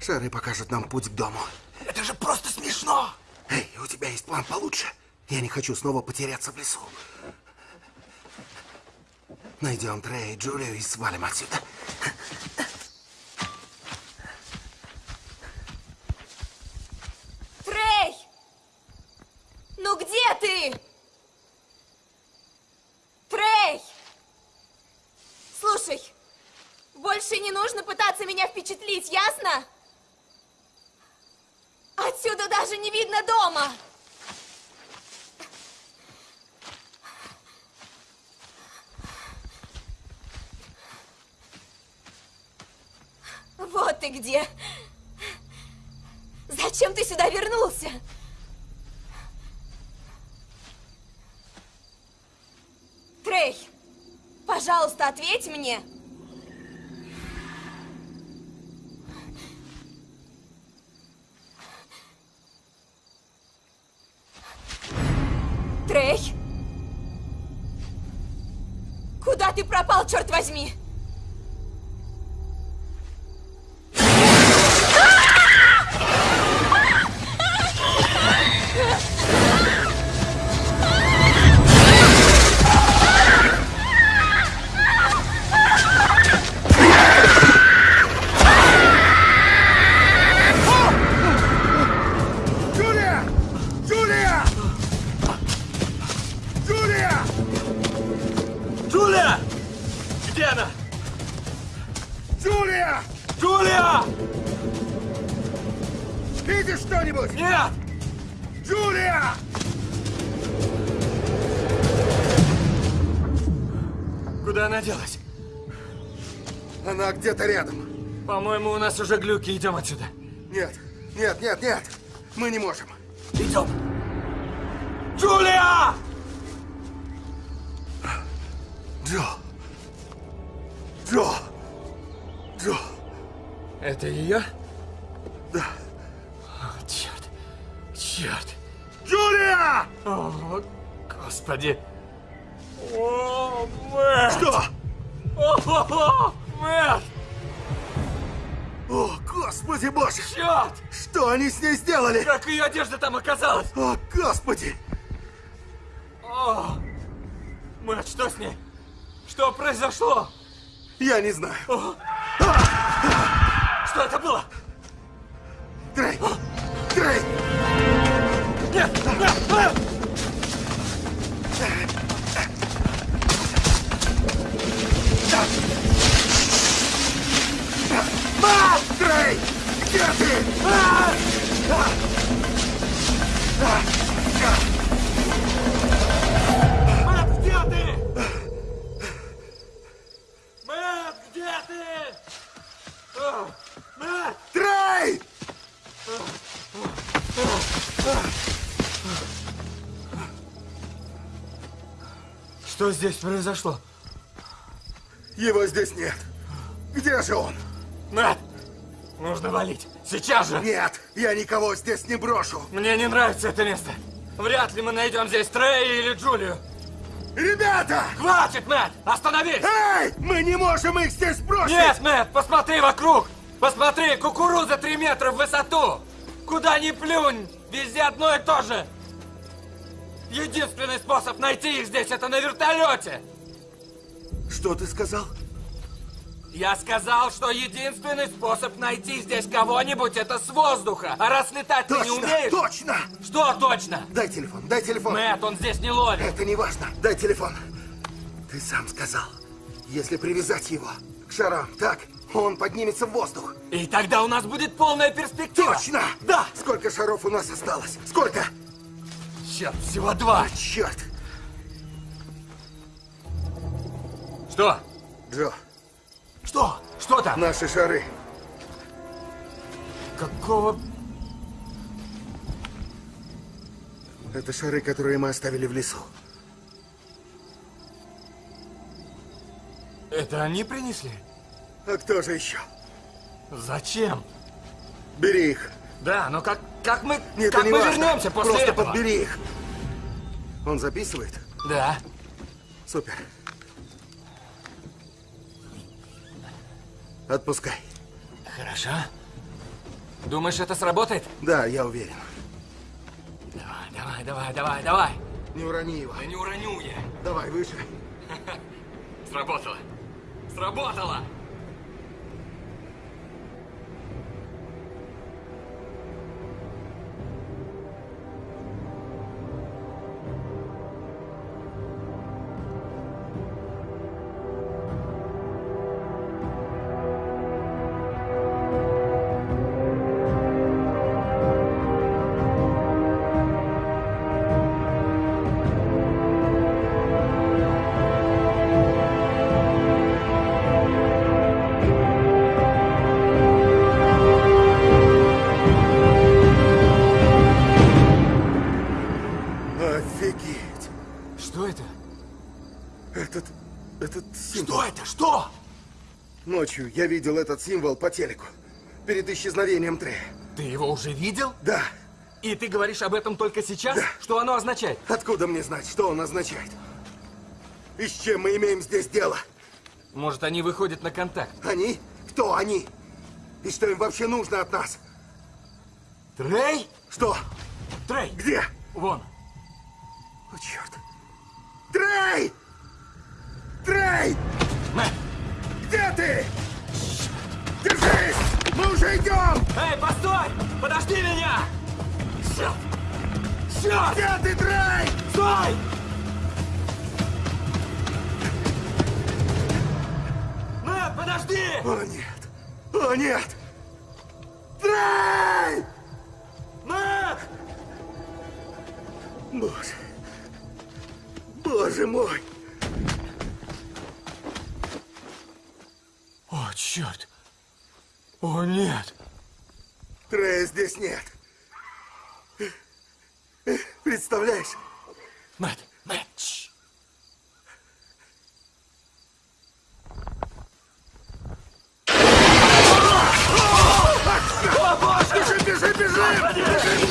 Шары покажут нам путь к дому. Это же просто смешно! Эй, у тебя есть план получше? Я не хочу снова потеряться в лесу. Найдем Трея и Джулию и свалим отсюда. Трей! Ну где ты? Трей! Слушай, больше не нужно пытаться меня впечатлить, ясно? Отсюда даже не видно дома. Вот ты где. Зачем ты сюда вернулся? Трей, пожалуйста, ответь мне. Трей? Куда ты пропал, черт возьми? Уже глюки. Идем отсюда. Нет, нет, нет, нет. Мы не можем. Я не знаю. Здесь произошло? Его здесь нет. Где же он? Мэтт! Нужно валить. Сейчас же! Нет, я никого здесь не брошу. Мне не нравится это место. Вряд ли мы найдем здесь Трея или Джулию. Ребята! Хватит, Мэтт! Остановись! Эй! Мы не можем их здесь бросить! Нет, Мэтт, посмотри вокруг! Посмотри, кукуруза три метра в высоту! Куда ни плюнь, везде одно и то же! Единственный способ найти их здесь это на вертолете! Что ты сказал? Я сказал, что единственный способ найти здесь кого-нибудь это с воздуха. А раз летать ты не Точно, умеешь... точно! Что точно? Дай телефон, дай телефон. Мэтт, он здесь не ловит. Это не важно. Дай телефон. Ты сам сказал, если привязать его к шарам, так, он поднимется в воздух. И тогда у нас будет полная перспектива. Точно! Да! Сколько шаров у нас осталось? Сколько? Черт, всего два. Черт! Что? Джо, Что? Что там? наши шары. Какого... Это шары, которые мы оставили в лесу. Это они принесли? А кто же еще? Зачем? Бери их. Да, но как, как мы, Нет, как мы важно. вернемся после Просто этого? подбери их. Он записывает? Да. Супер. Отпускай. Хорошо. Думаешь, это сработает? Да, я уверен. Давай, давай, давай, давай, давай. Не урони его. Да не уроню я. Давай, выше. Сработало. Сработало! Я видел этот символ по телеку. Перед исчезновением Трея. Ты его уже видел? Да. И ты говоришь об этом только сейчас? Что оно означает? Откуда мне знать, что он означает? И с чем мы имеем здесь дело? Может, они выходят на контакт? Они? Кто они? И что им вообще нужно от нас? Трей? Что? Трей! Где? Вон. О, черт. Трей! Трей! Черт! Где ты, Трей? Стой! Мэтт, подожди! О, нет! О, нет! Трей! Мэтт! Боже! Боже мой! О, черт! О, нет! Трея здесь нет. Представляешь? Мэтт, Мэтт, тш. Бежим, бежим, бежим! О,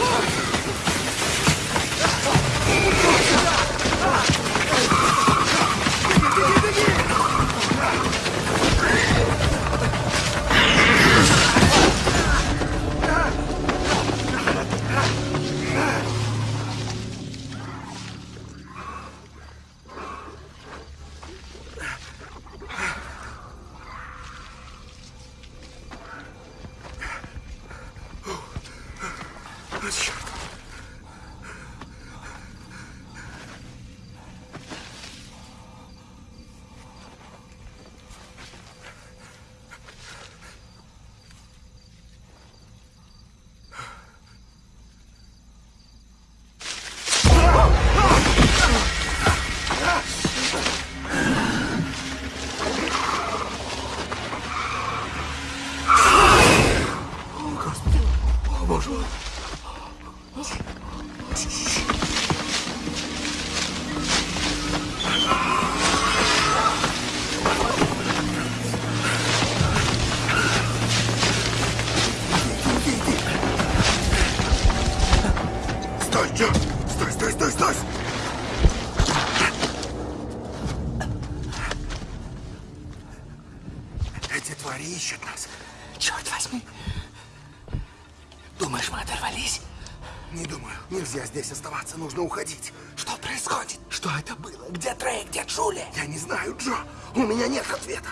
меня нет ответа.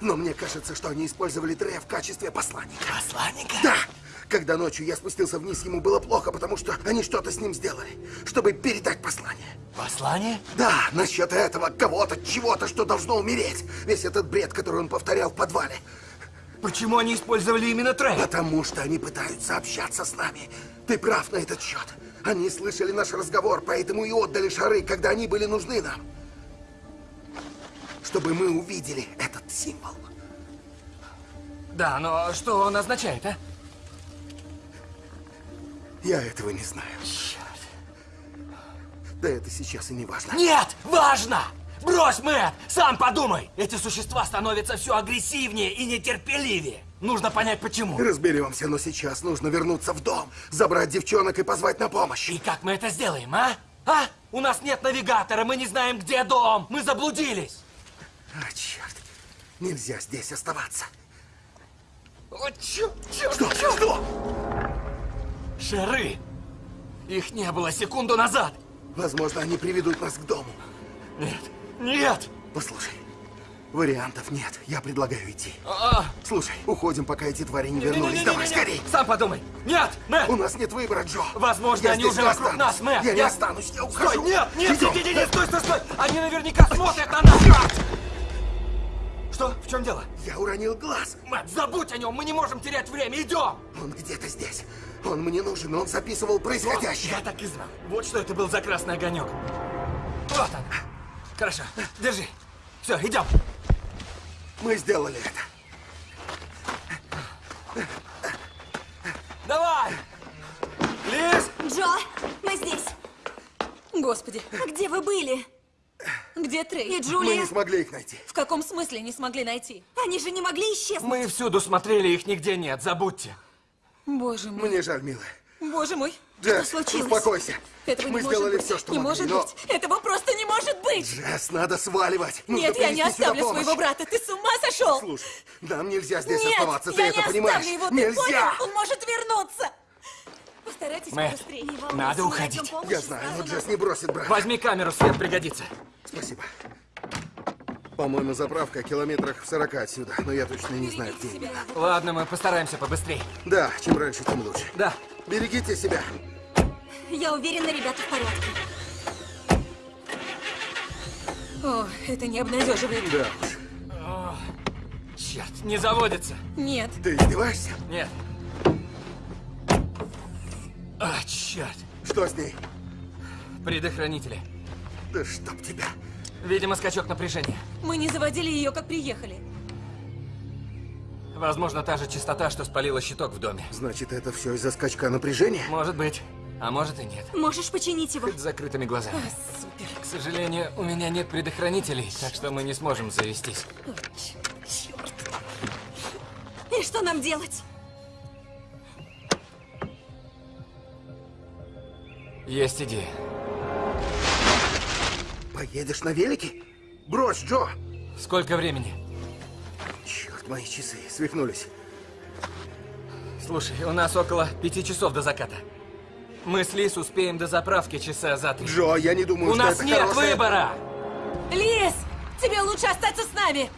Но мне кажется, что они использовали Трея в качестве посланника. Посланника? Да! Когда ночью я спустился вниз, ему было плохо, потому что они что-то с ним сделали, чтобы передать послание. Послание? Да, насчет этого кого-то, чего-то, что должно умереть. Весь этот бред, который он повторял в подвале. Почему они использовали именно Трей? Потому что они пытаются общаться с нами. Ты прав на этот счет. Они слышали наш разговор, поэтому и отдали шары, когда они были нужны нам. Чтобы мы увидели этот символ. Да, но что он означает, а? Я этого не знаю. Да это сейчас и не важно. Нет, важно! Брось, Мэтт! Сам подумай! Эти существа становятся все агрессивнее и нетерпеливее. Нужно понять, почему. Разберемся, но сейчас нужно вернуться в дом, забрать девчонок и позвать на помощь. И как мы это сделаем, а? А? У нас нет навигатора, мы не знаем, где дом. Мы заблудились. А, черт. Нельзя здесь оставаться. О, черт, черт, Что? черт! Что? Шары! Их не было секунду назад. Возможно, они приведут нас к дому. Нет, нет! Послушай, вариантов нет. Я предлагаю идти. А, Слушай, уходим, пока эти твари не вернулись. не-не-не-не-не. Давай, скорей! Сам подумай. Нет, Мэтт! У нас нет выбора, Джо. Возможно, Я они уже не вокруг нас, Мэтт. Я не Я- останусь, я Стой, ухожу. нет, нет, Идем. нет, нет, нет, стой, стой, стой! Они наверняка смотрят на нас! Что? В чем дело? Я уронил глаз. Мэтт, забудь о нем, мы не можем терять время, идем! Он где-то здесь. Он мне нужен, он записывал происходящее. Я так и знал. Вот что это был за красный огонек. Вот он. Хорошо, держи. Все, идем. Мы сделали это. Давай! Лиз! Джо, мы здесь. Господи, А где вы были? Где Трей? И Мы Джулия? не смогли их найти. В каком смысле не смогли найти? Они же не могли исчезнуть. Мы всюду смотрели, их нигде нет, забудьте. Боже мой, Мне жаль, милая. боже мой. Джесс, случилось? успокойся. Этого Мы не сделали быть. все, что Не могли, может но... быть. Этого просто не может быть. Джесс, надо сваливать. Нужно Нет, я не оставлю своего брата. Ты с ума сошел? Слушай, нам нельзя здесь Нет, оставаться, ты я это не понимаешь? оставлю его, ты нельзя! понял? Он может вернуться. Постарайтесь Мэтт, волнуйся, Надо уходить. Я знаю, но Джесс не бросит брата. Возьми камеру, свет пригодится. Спасибо. По-моему, заправка километрах в 40 отсюда, но я точно не знаю, где именно. Ладно, мы постараемся побыстрее. Да, чем раньше, тем лучше. Да. Берегите себя. Я уверена, ребята в порядке. О, это не обнадеживает. Да уж. Черт, не заводится. Нет. Ты издеваешься? Нет. А, черт. Что с ней? Предохранители. Да чтоб тебя. Видимо, скачок напряжения. Мы не заводили ее, как приехали. Возможно, та же частота, что спалила щиток в доме. Значит, это все из-за скачка напряжения? Может быть, а может и нет. Можешь починить его? Хоть с закрытыми глазами. Супер. К сожалению, у меня нет предохранителей, так что мы не сможем завестись. И что нам делать? Есть идея. Поедешь на велике? Брось, Джо! Сколько времени? Черт, мои часы свихнулись. Слушай, у нас около пяти часов до заката. Мы с Лис успеем до заправки часа за три. Джо, я не думаю, У что нас это нет хорошая- выбора! Лиз, тебе лучше остаться с нами.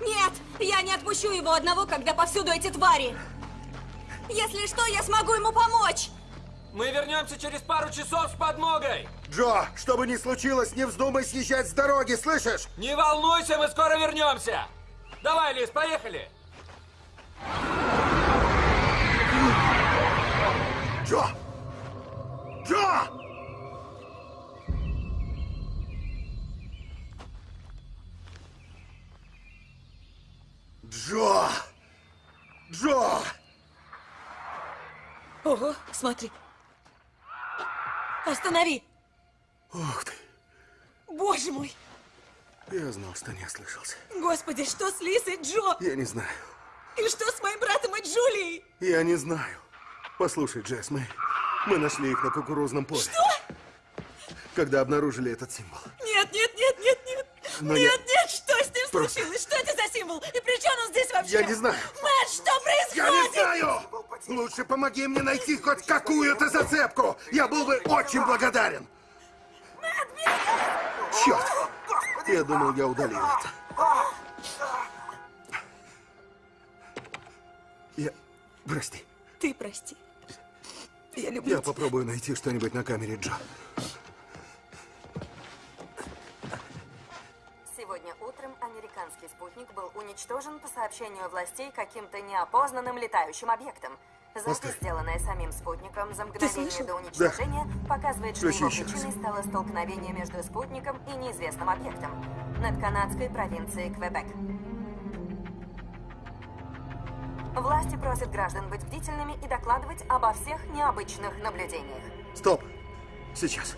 Нет, я не отпущу его одного, когда повсюду эти твари. Если что, я смогу ему помочь. Мы вернемся через пару часов с подмогой! Джо, что бы ни случилось, не вздумай съезжать с дороги, слышишь? Не волнуйся, мы скоро вернемся! Давай, Лис, поехали! Джо! Джо! Джо! Джо! Ого, смотри. Останови. Ух ты, Боже мой. я знал, что не ослышался. Господи, что с и Джо? Я не знаю. И что с моим братом и Джулией? Я не знаю. Послушай, Джесс, мы... Мы нашли их на кукурузном поле. Что? Когда обнаружили этот символ. Нет, нет, нет, нет, нет. Но я- нет, нет, что с ним Просто- случилось? Что это за символ? И при чем он здесь вообще? Я не знаю. Мэтт, что происходит? Я не знаю! Лучше помоги мне найти хоть какую-то зацепку. Я был бы очень благодарен. Черт! Я думал, я удалил это. Я... Прости. Ты прости. Я люблю Я тебя. попробую найти что-нибудь на камере Джо. Спутник был уничтожен по сообщению властей каким-то неопознанным летающим объектом. Запись, сделанная самим спутником за мгновение до уничтожения, показывает, что его причиной стало столкновение между спутником и неизвестным объектом над канадской провинцией Квебек. Власти просят граждан быть бдительными и докладывать обо всех необычных наблюдениях. Стоп. Сейчас.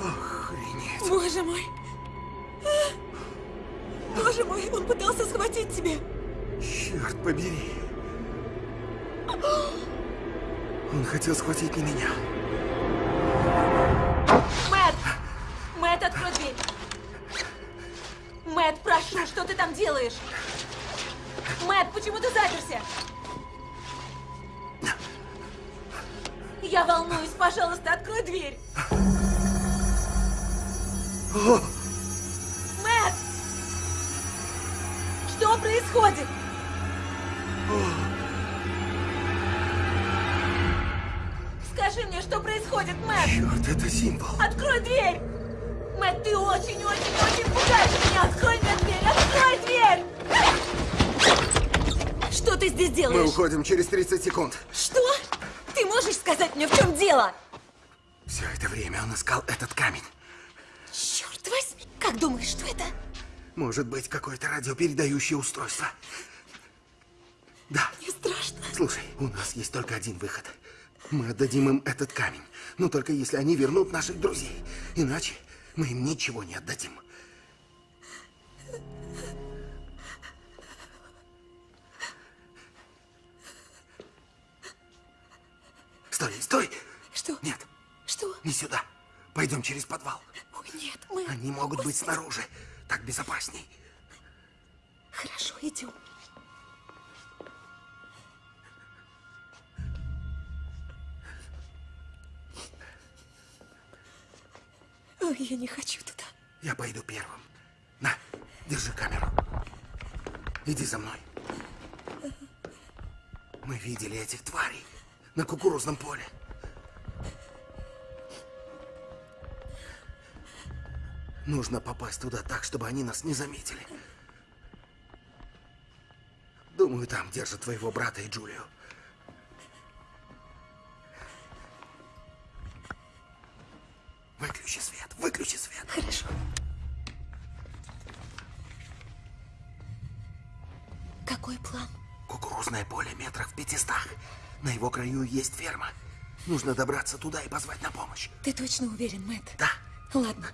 Охренеть. Боже мой. Он пытался схватить тебя. Черт побери. Он хотел схватить не меня. Мэтт! Мэтт, открой дверь. Мэтт, прошу, что ты там делаешь? Мэтт, почему ты заперся? Я волнуюсь, пожалуйста, открой дверь. Мэтт! Происходит? Скажи мне, что происходит, Мэтт? Черт, это символ. Открой дверь! Мэтт, ты очень-очень-очень пугаешь меня! Открой мне дверь! Открой дверь! Что ты здесь Мы делаешь? уходим через 30 секунд. Что? Ты можешь сказать мне, в чем дело? Все это время он искал этот камень. Черт возьми! Как думаешь, что это? Может быть, какое-то радиопередающее устройство. Да. Мне страшно. Слушай, у нас есть только один выход. Мы отдадим им этот камень. Но только если они вернут наших друзей. Иначе мы им ничего не отдадим. Стой, стой! Что? Нет, Что? не сюда. Пойдем через подвал. Ой, нет, мы... Они могут быть снаружи. Так безопасней. Хорошо, идем. Ой, я не хочу туда. Я пойду первым. На, держи камеру. Иди за мной. Мы видели этих тварей на кукурузном поле. Нужно попасть туда так, чтобы они нас не заметили. Думаю, там держат твоего брата и Джулию. Выключи свет, выключи свет. Хорошо. Какой план? Кукурузное поле метрах в пятистах. На его краю есть ферма. Нужно добраться туда и позвать на помощь. Ты точно уверен, Мэтт? Да. Ладно.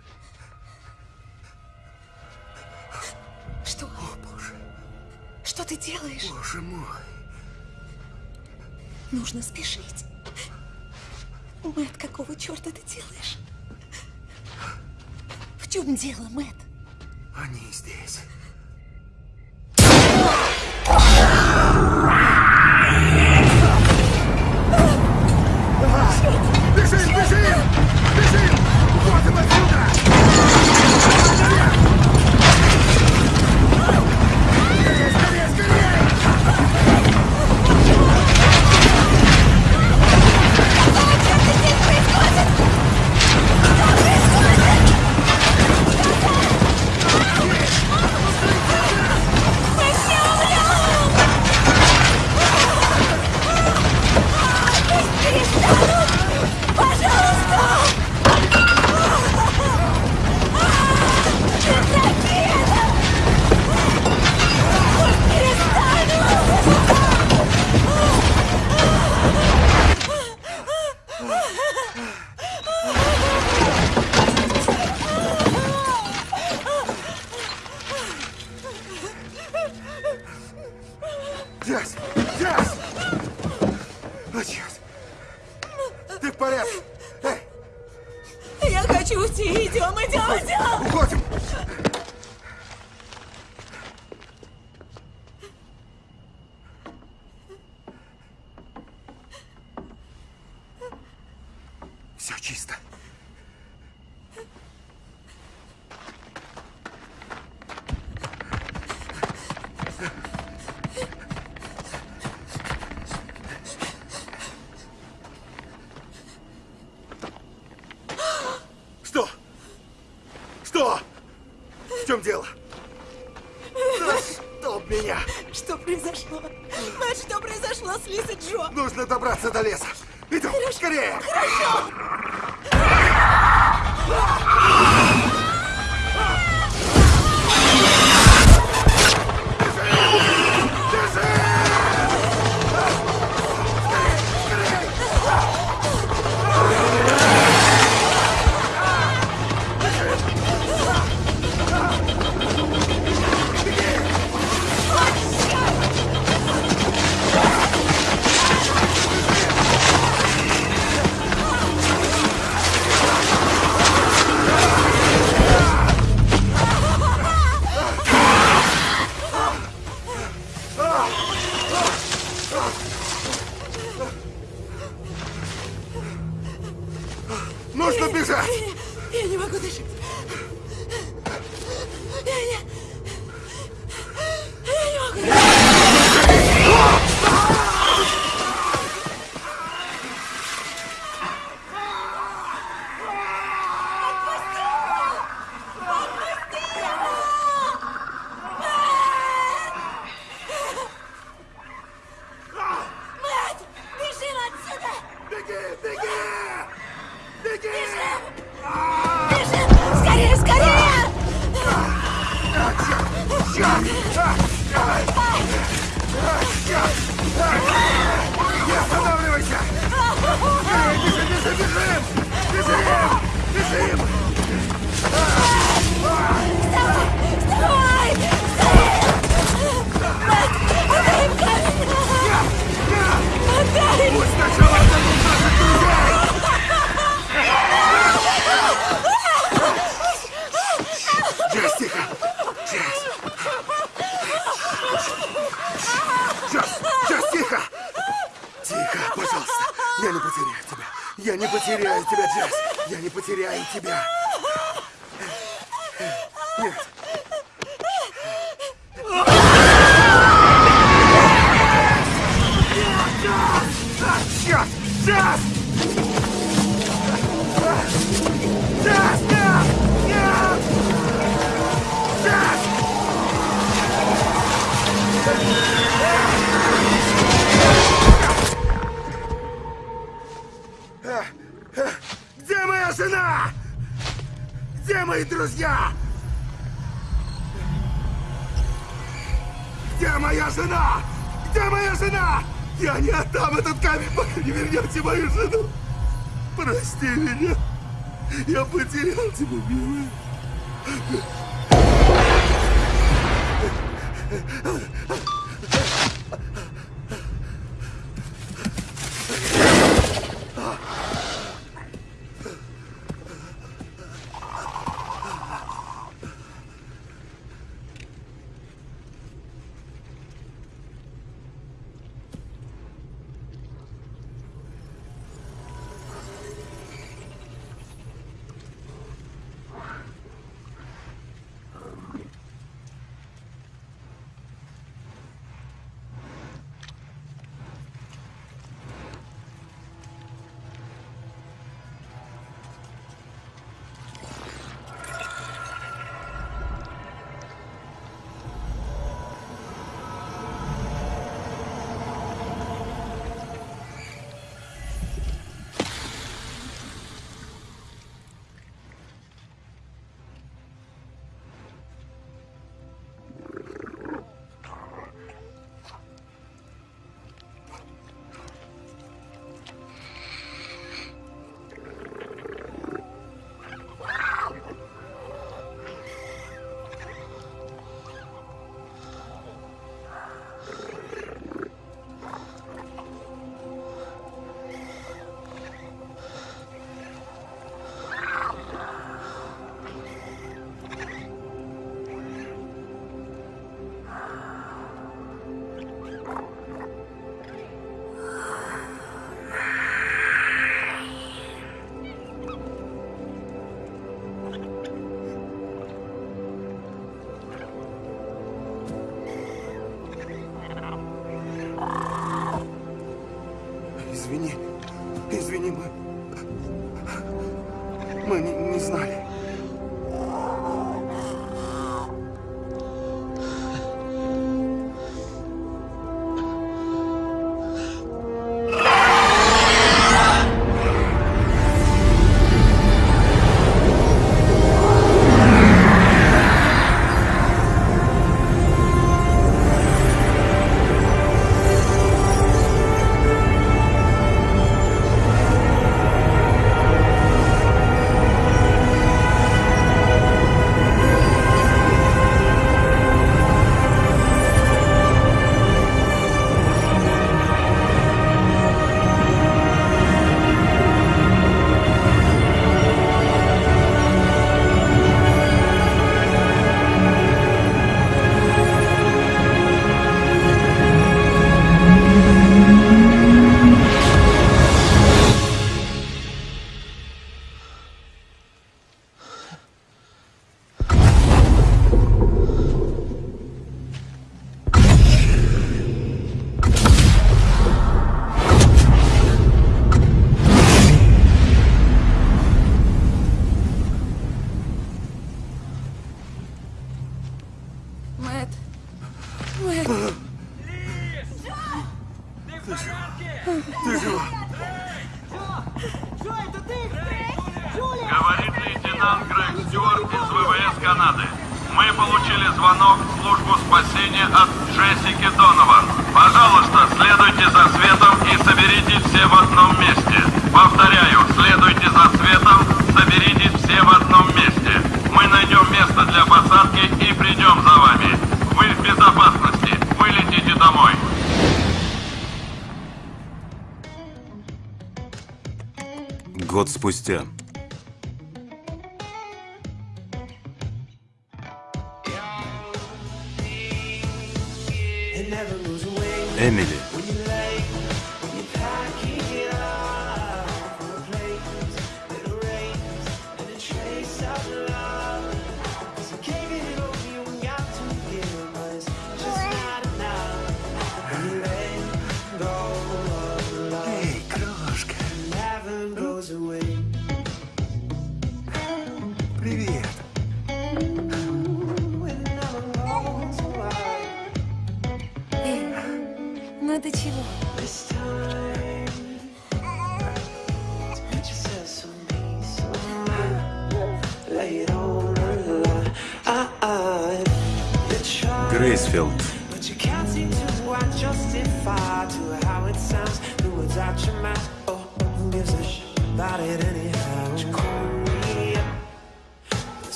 Что ты делаешь? боже мой. Нужно спешить. Мэтт, какого черта ты делаешь? В чем дело, Мэтт? Они здесь.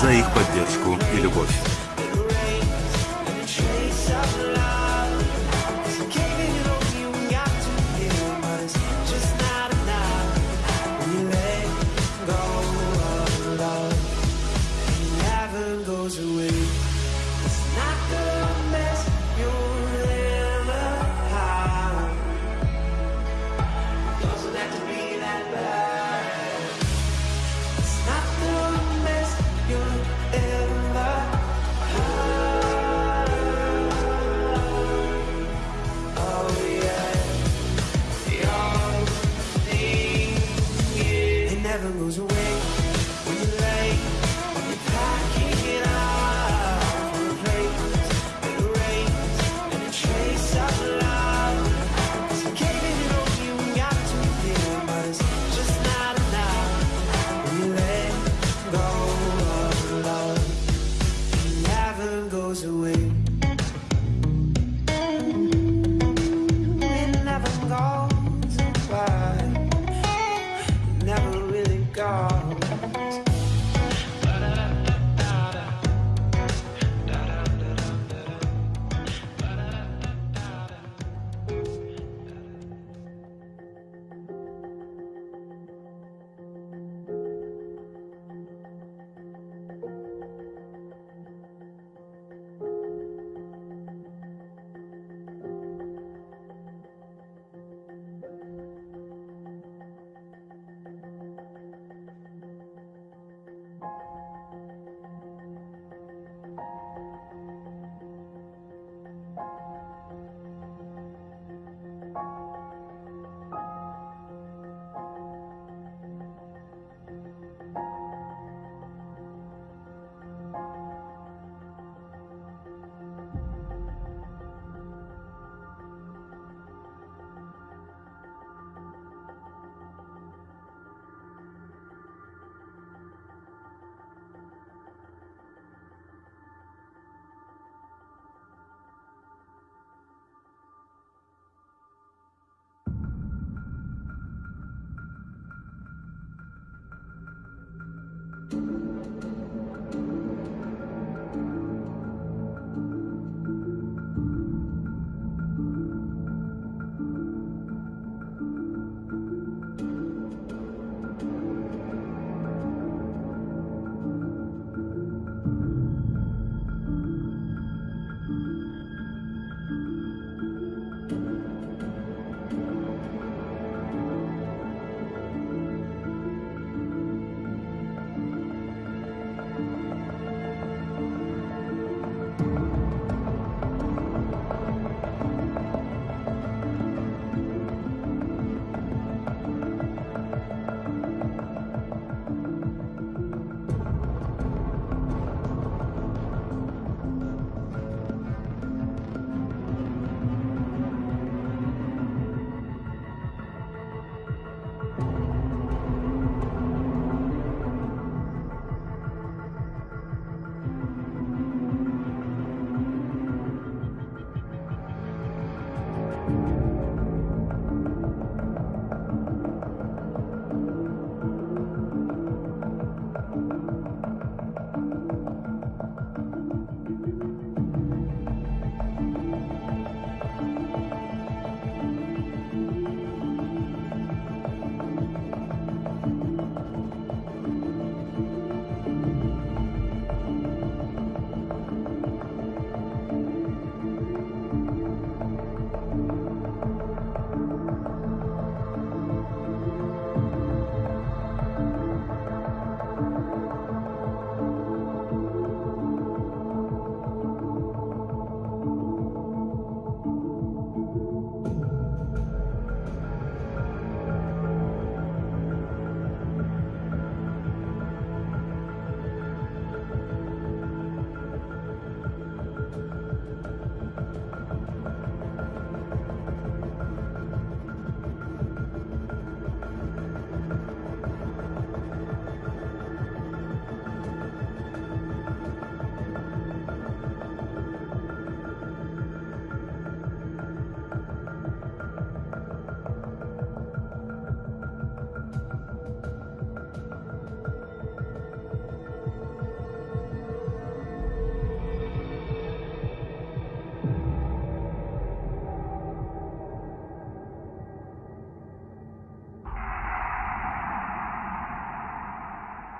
За их поддержку и любовь.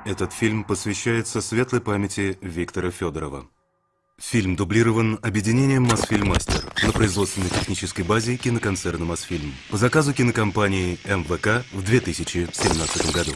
Этот фильм посвящается светлой памяти Виктора Федорова. Фильм дублирован объединением «Мосфильмастер» на производственно-технической базе киноконцерна «Мосфильм» по заказу кинокомпании МВК в 2017 году.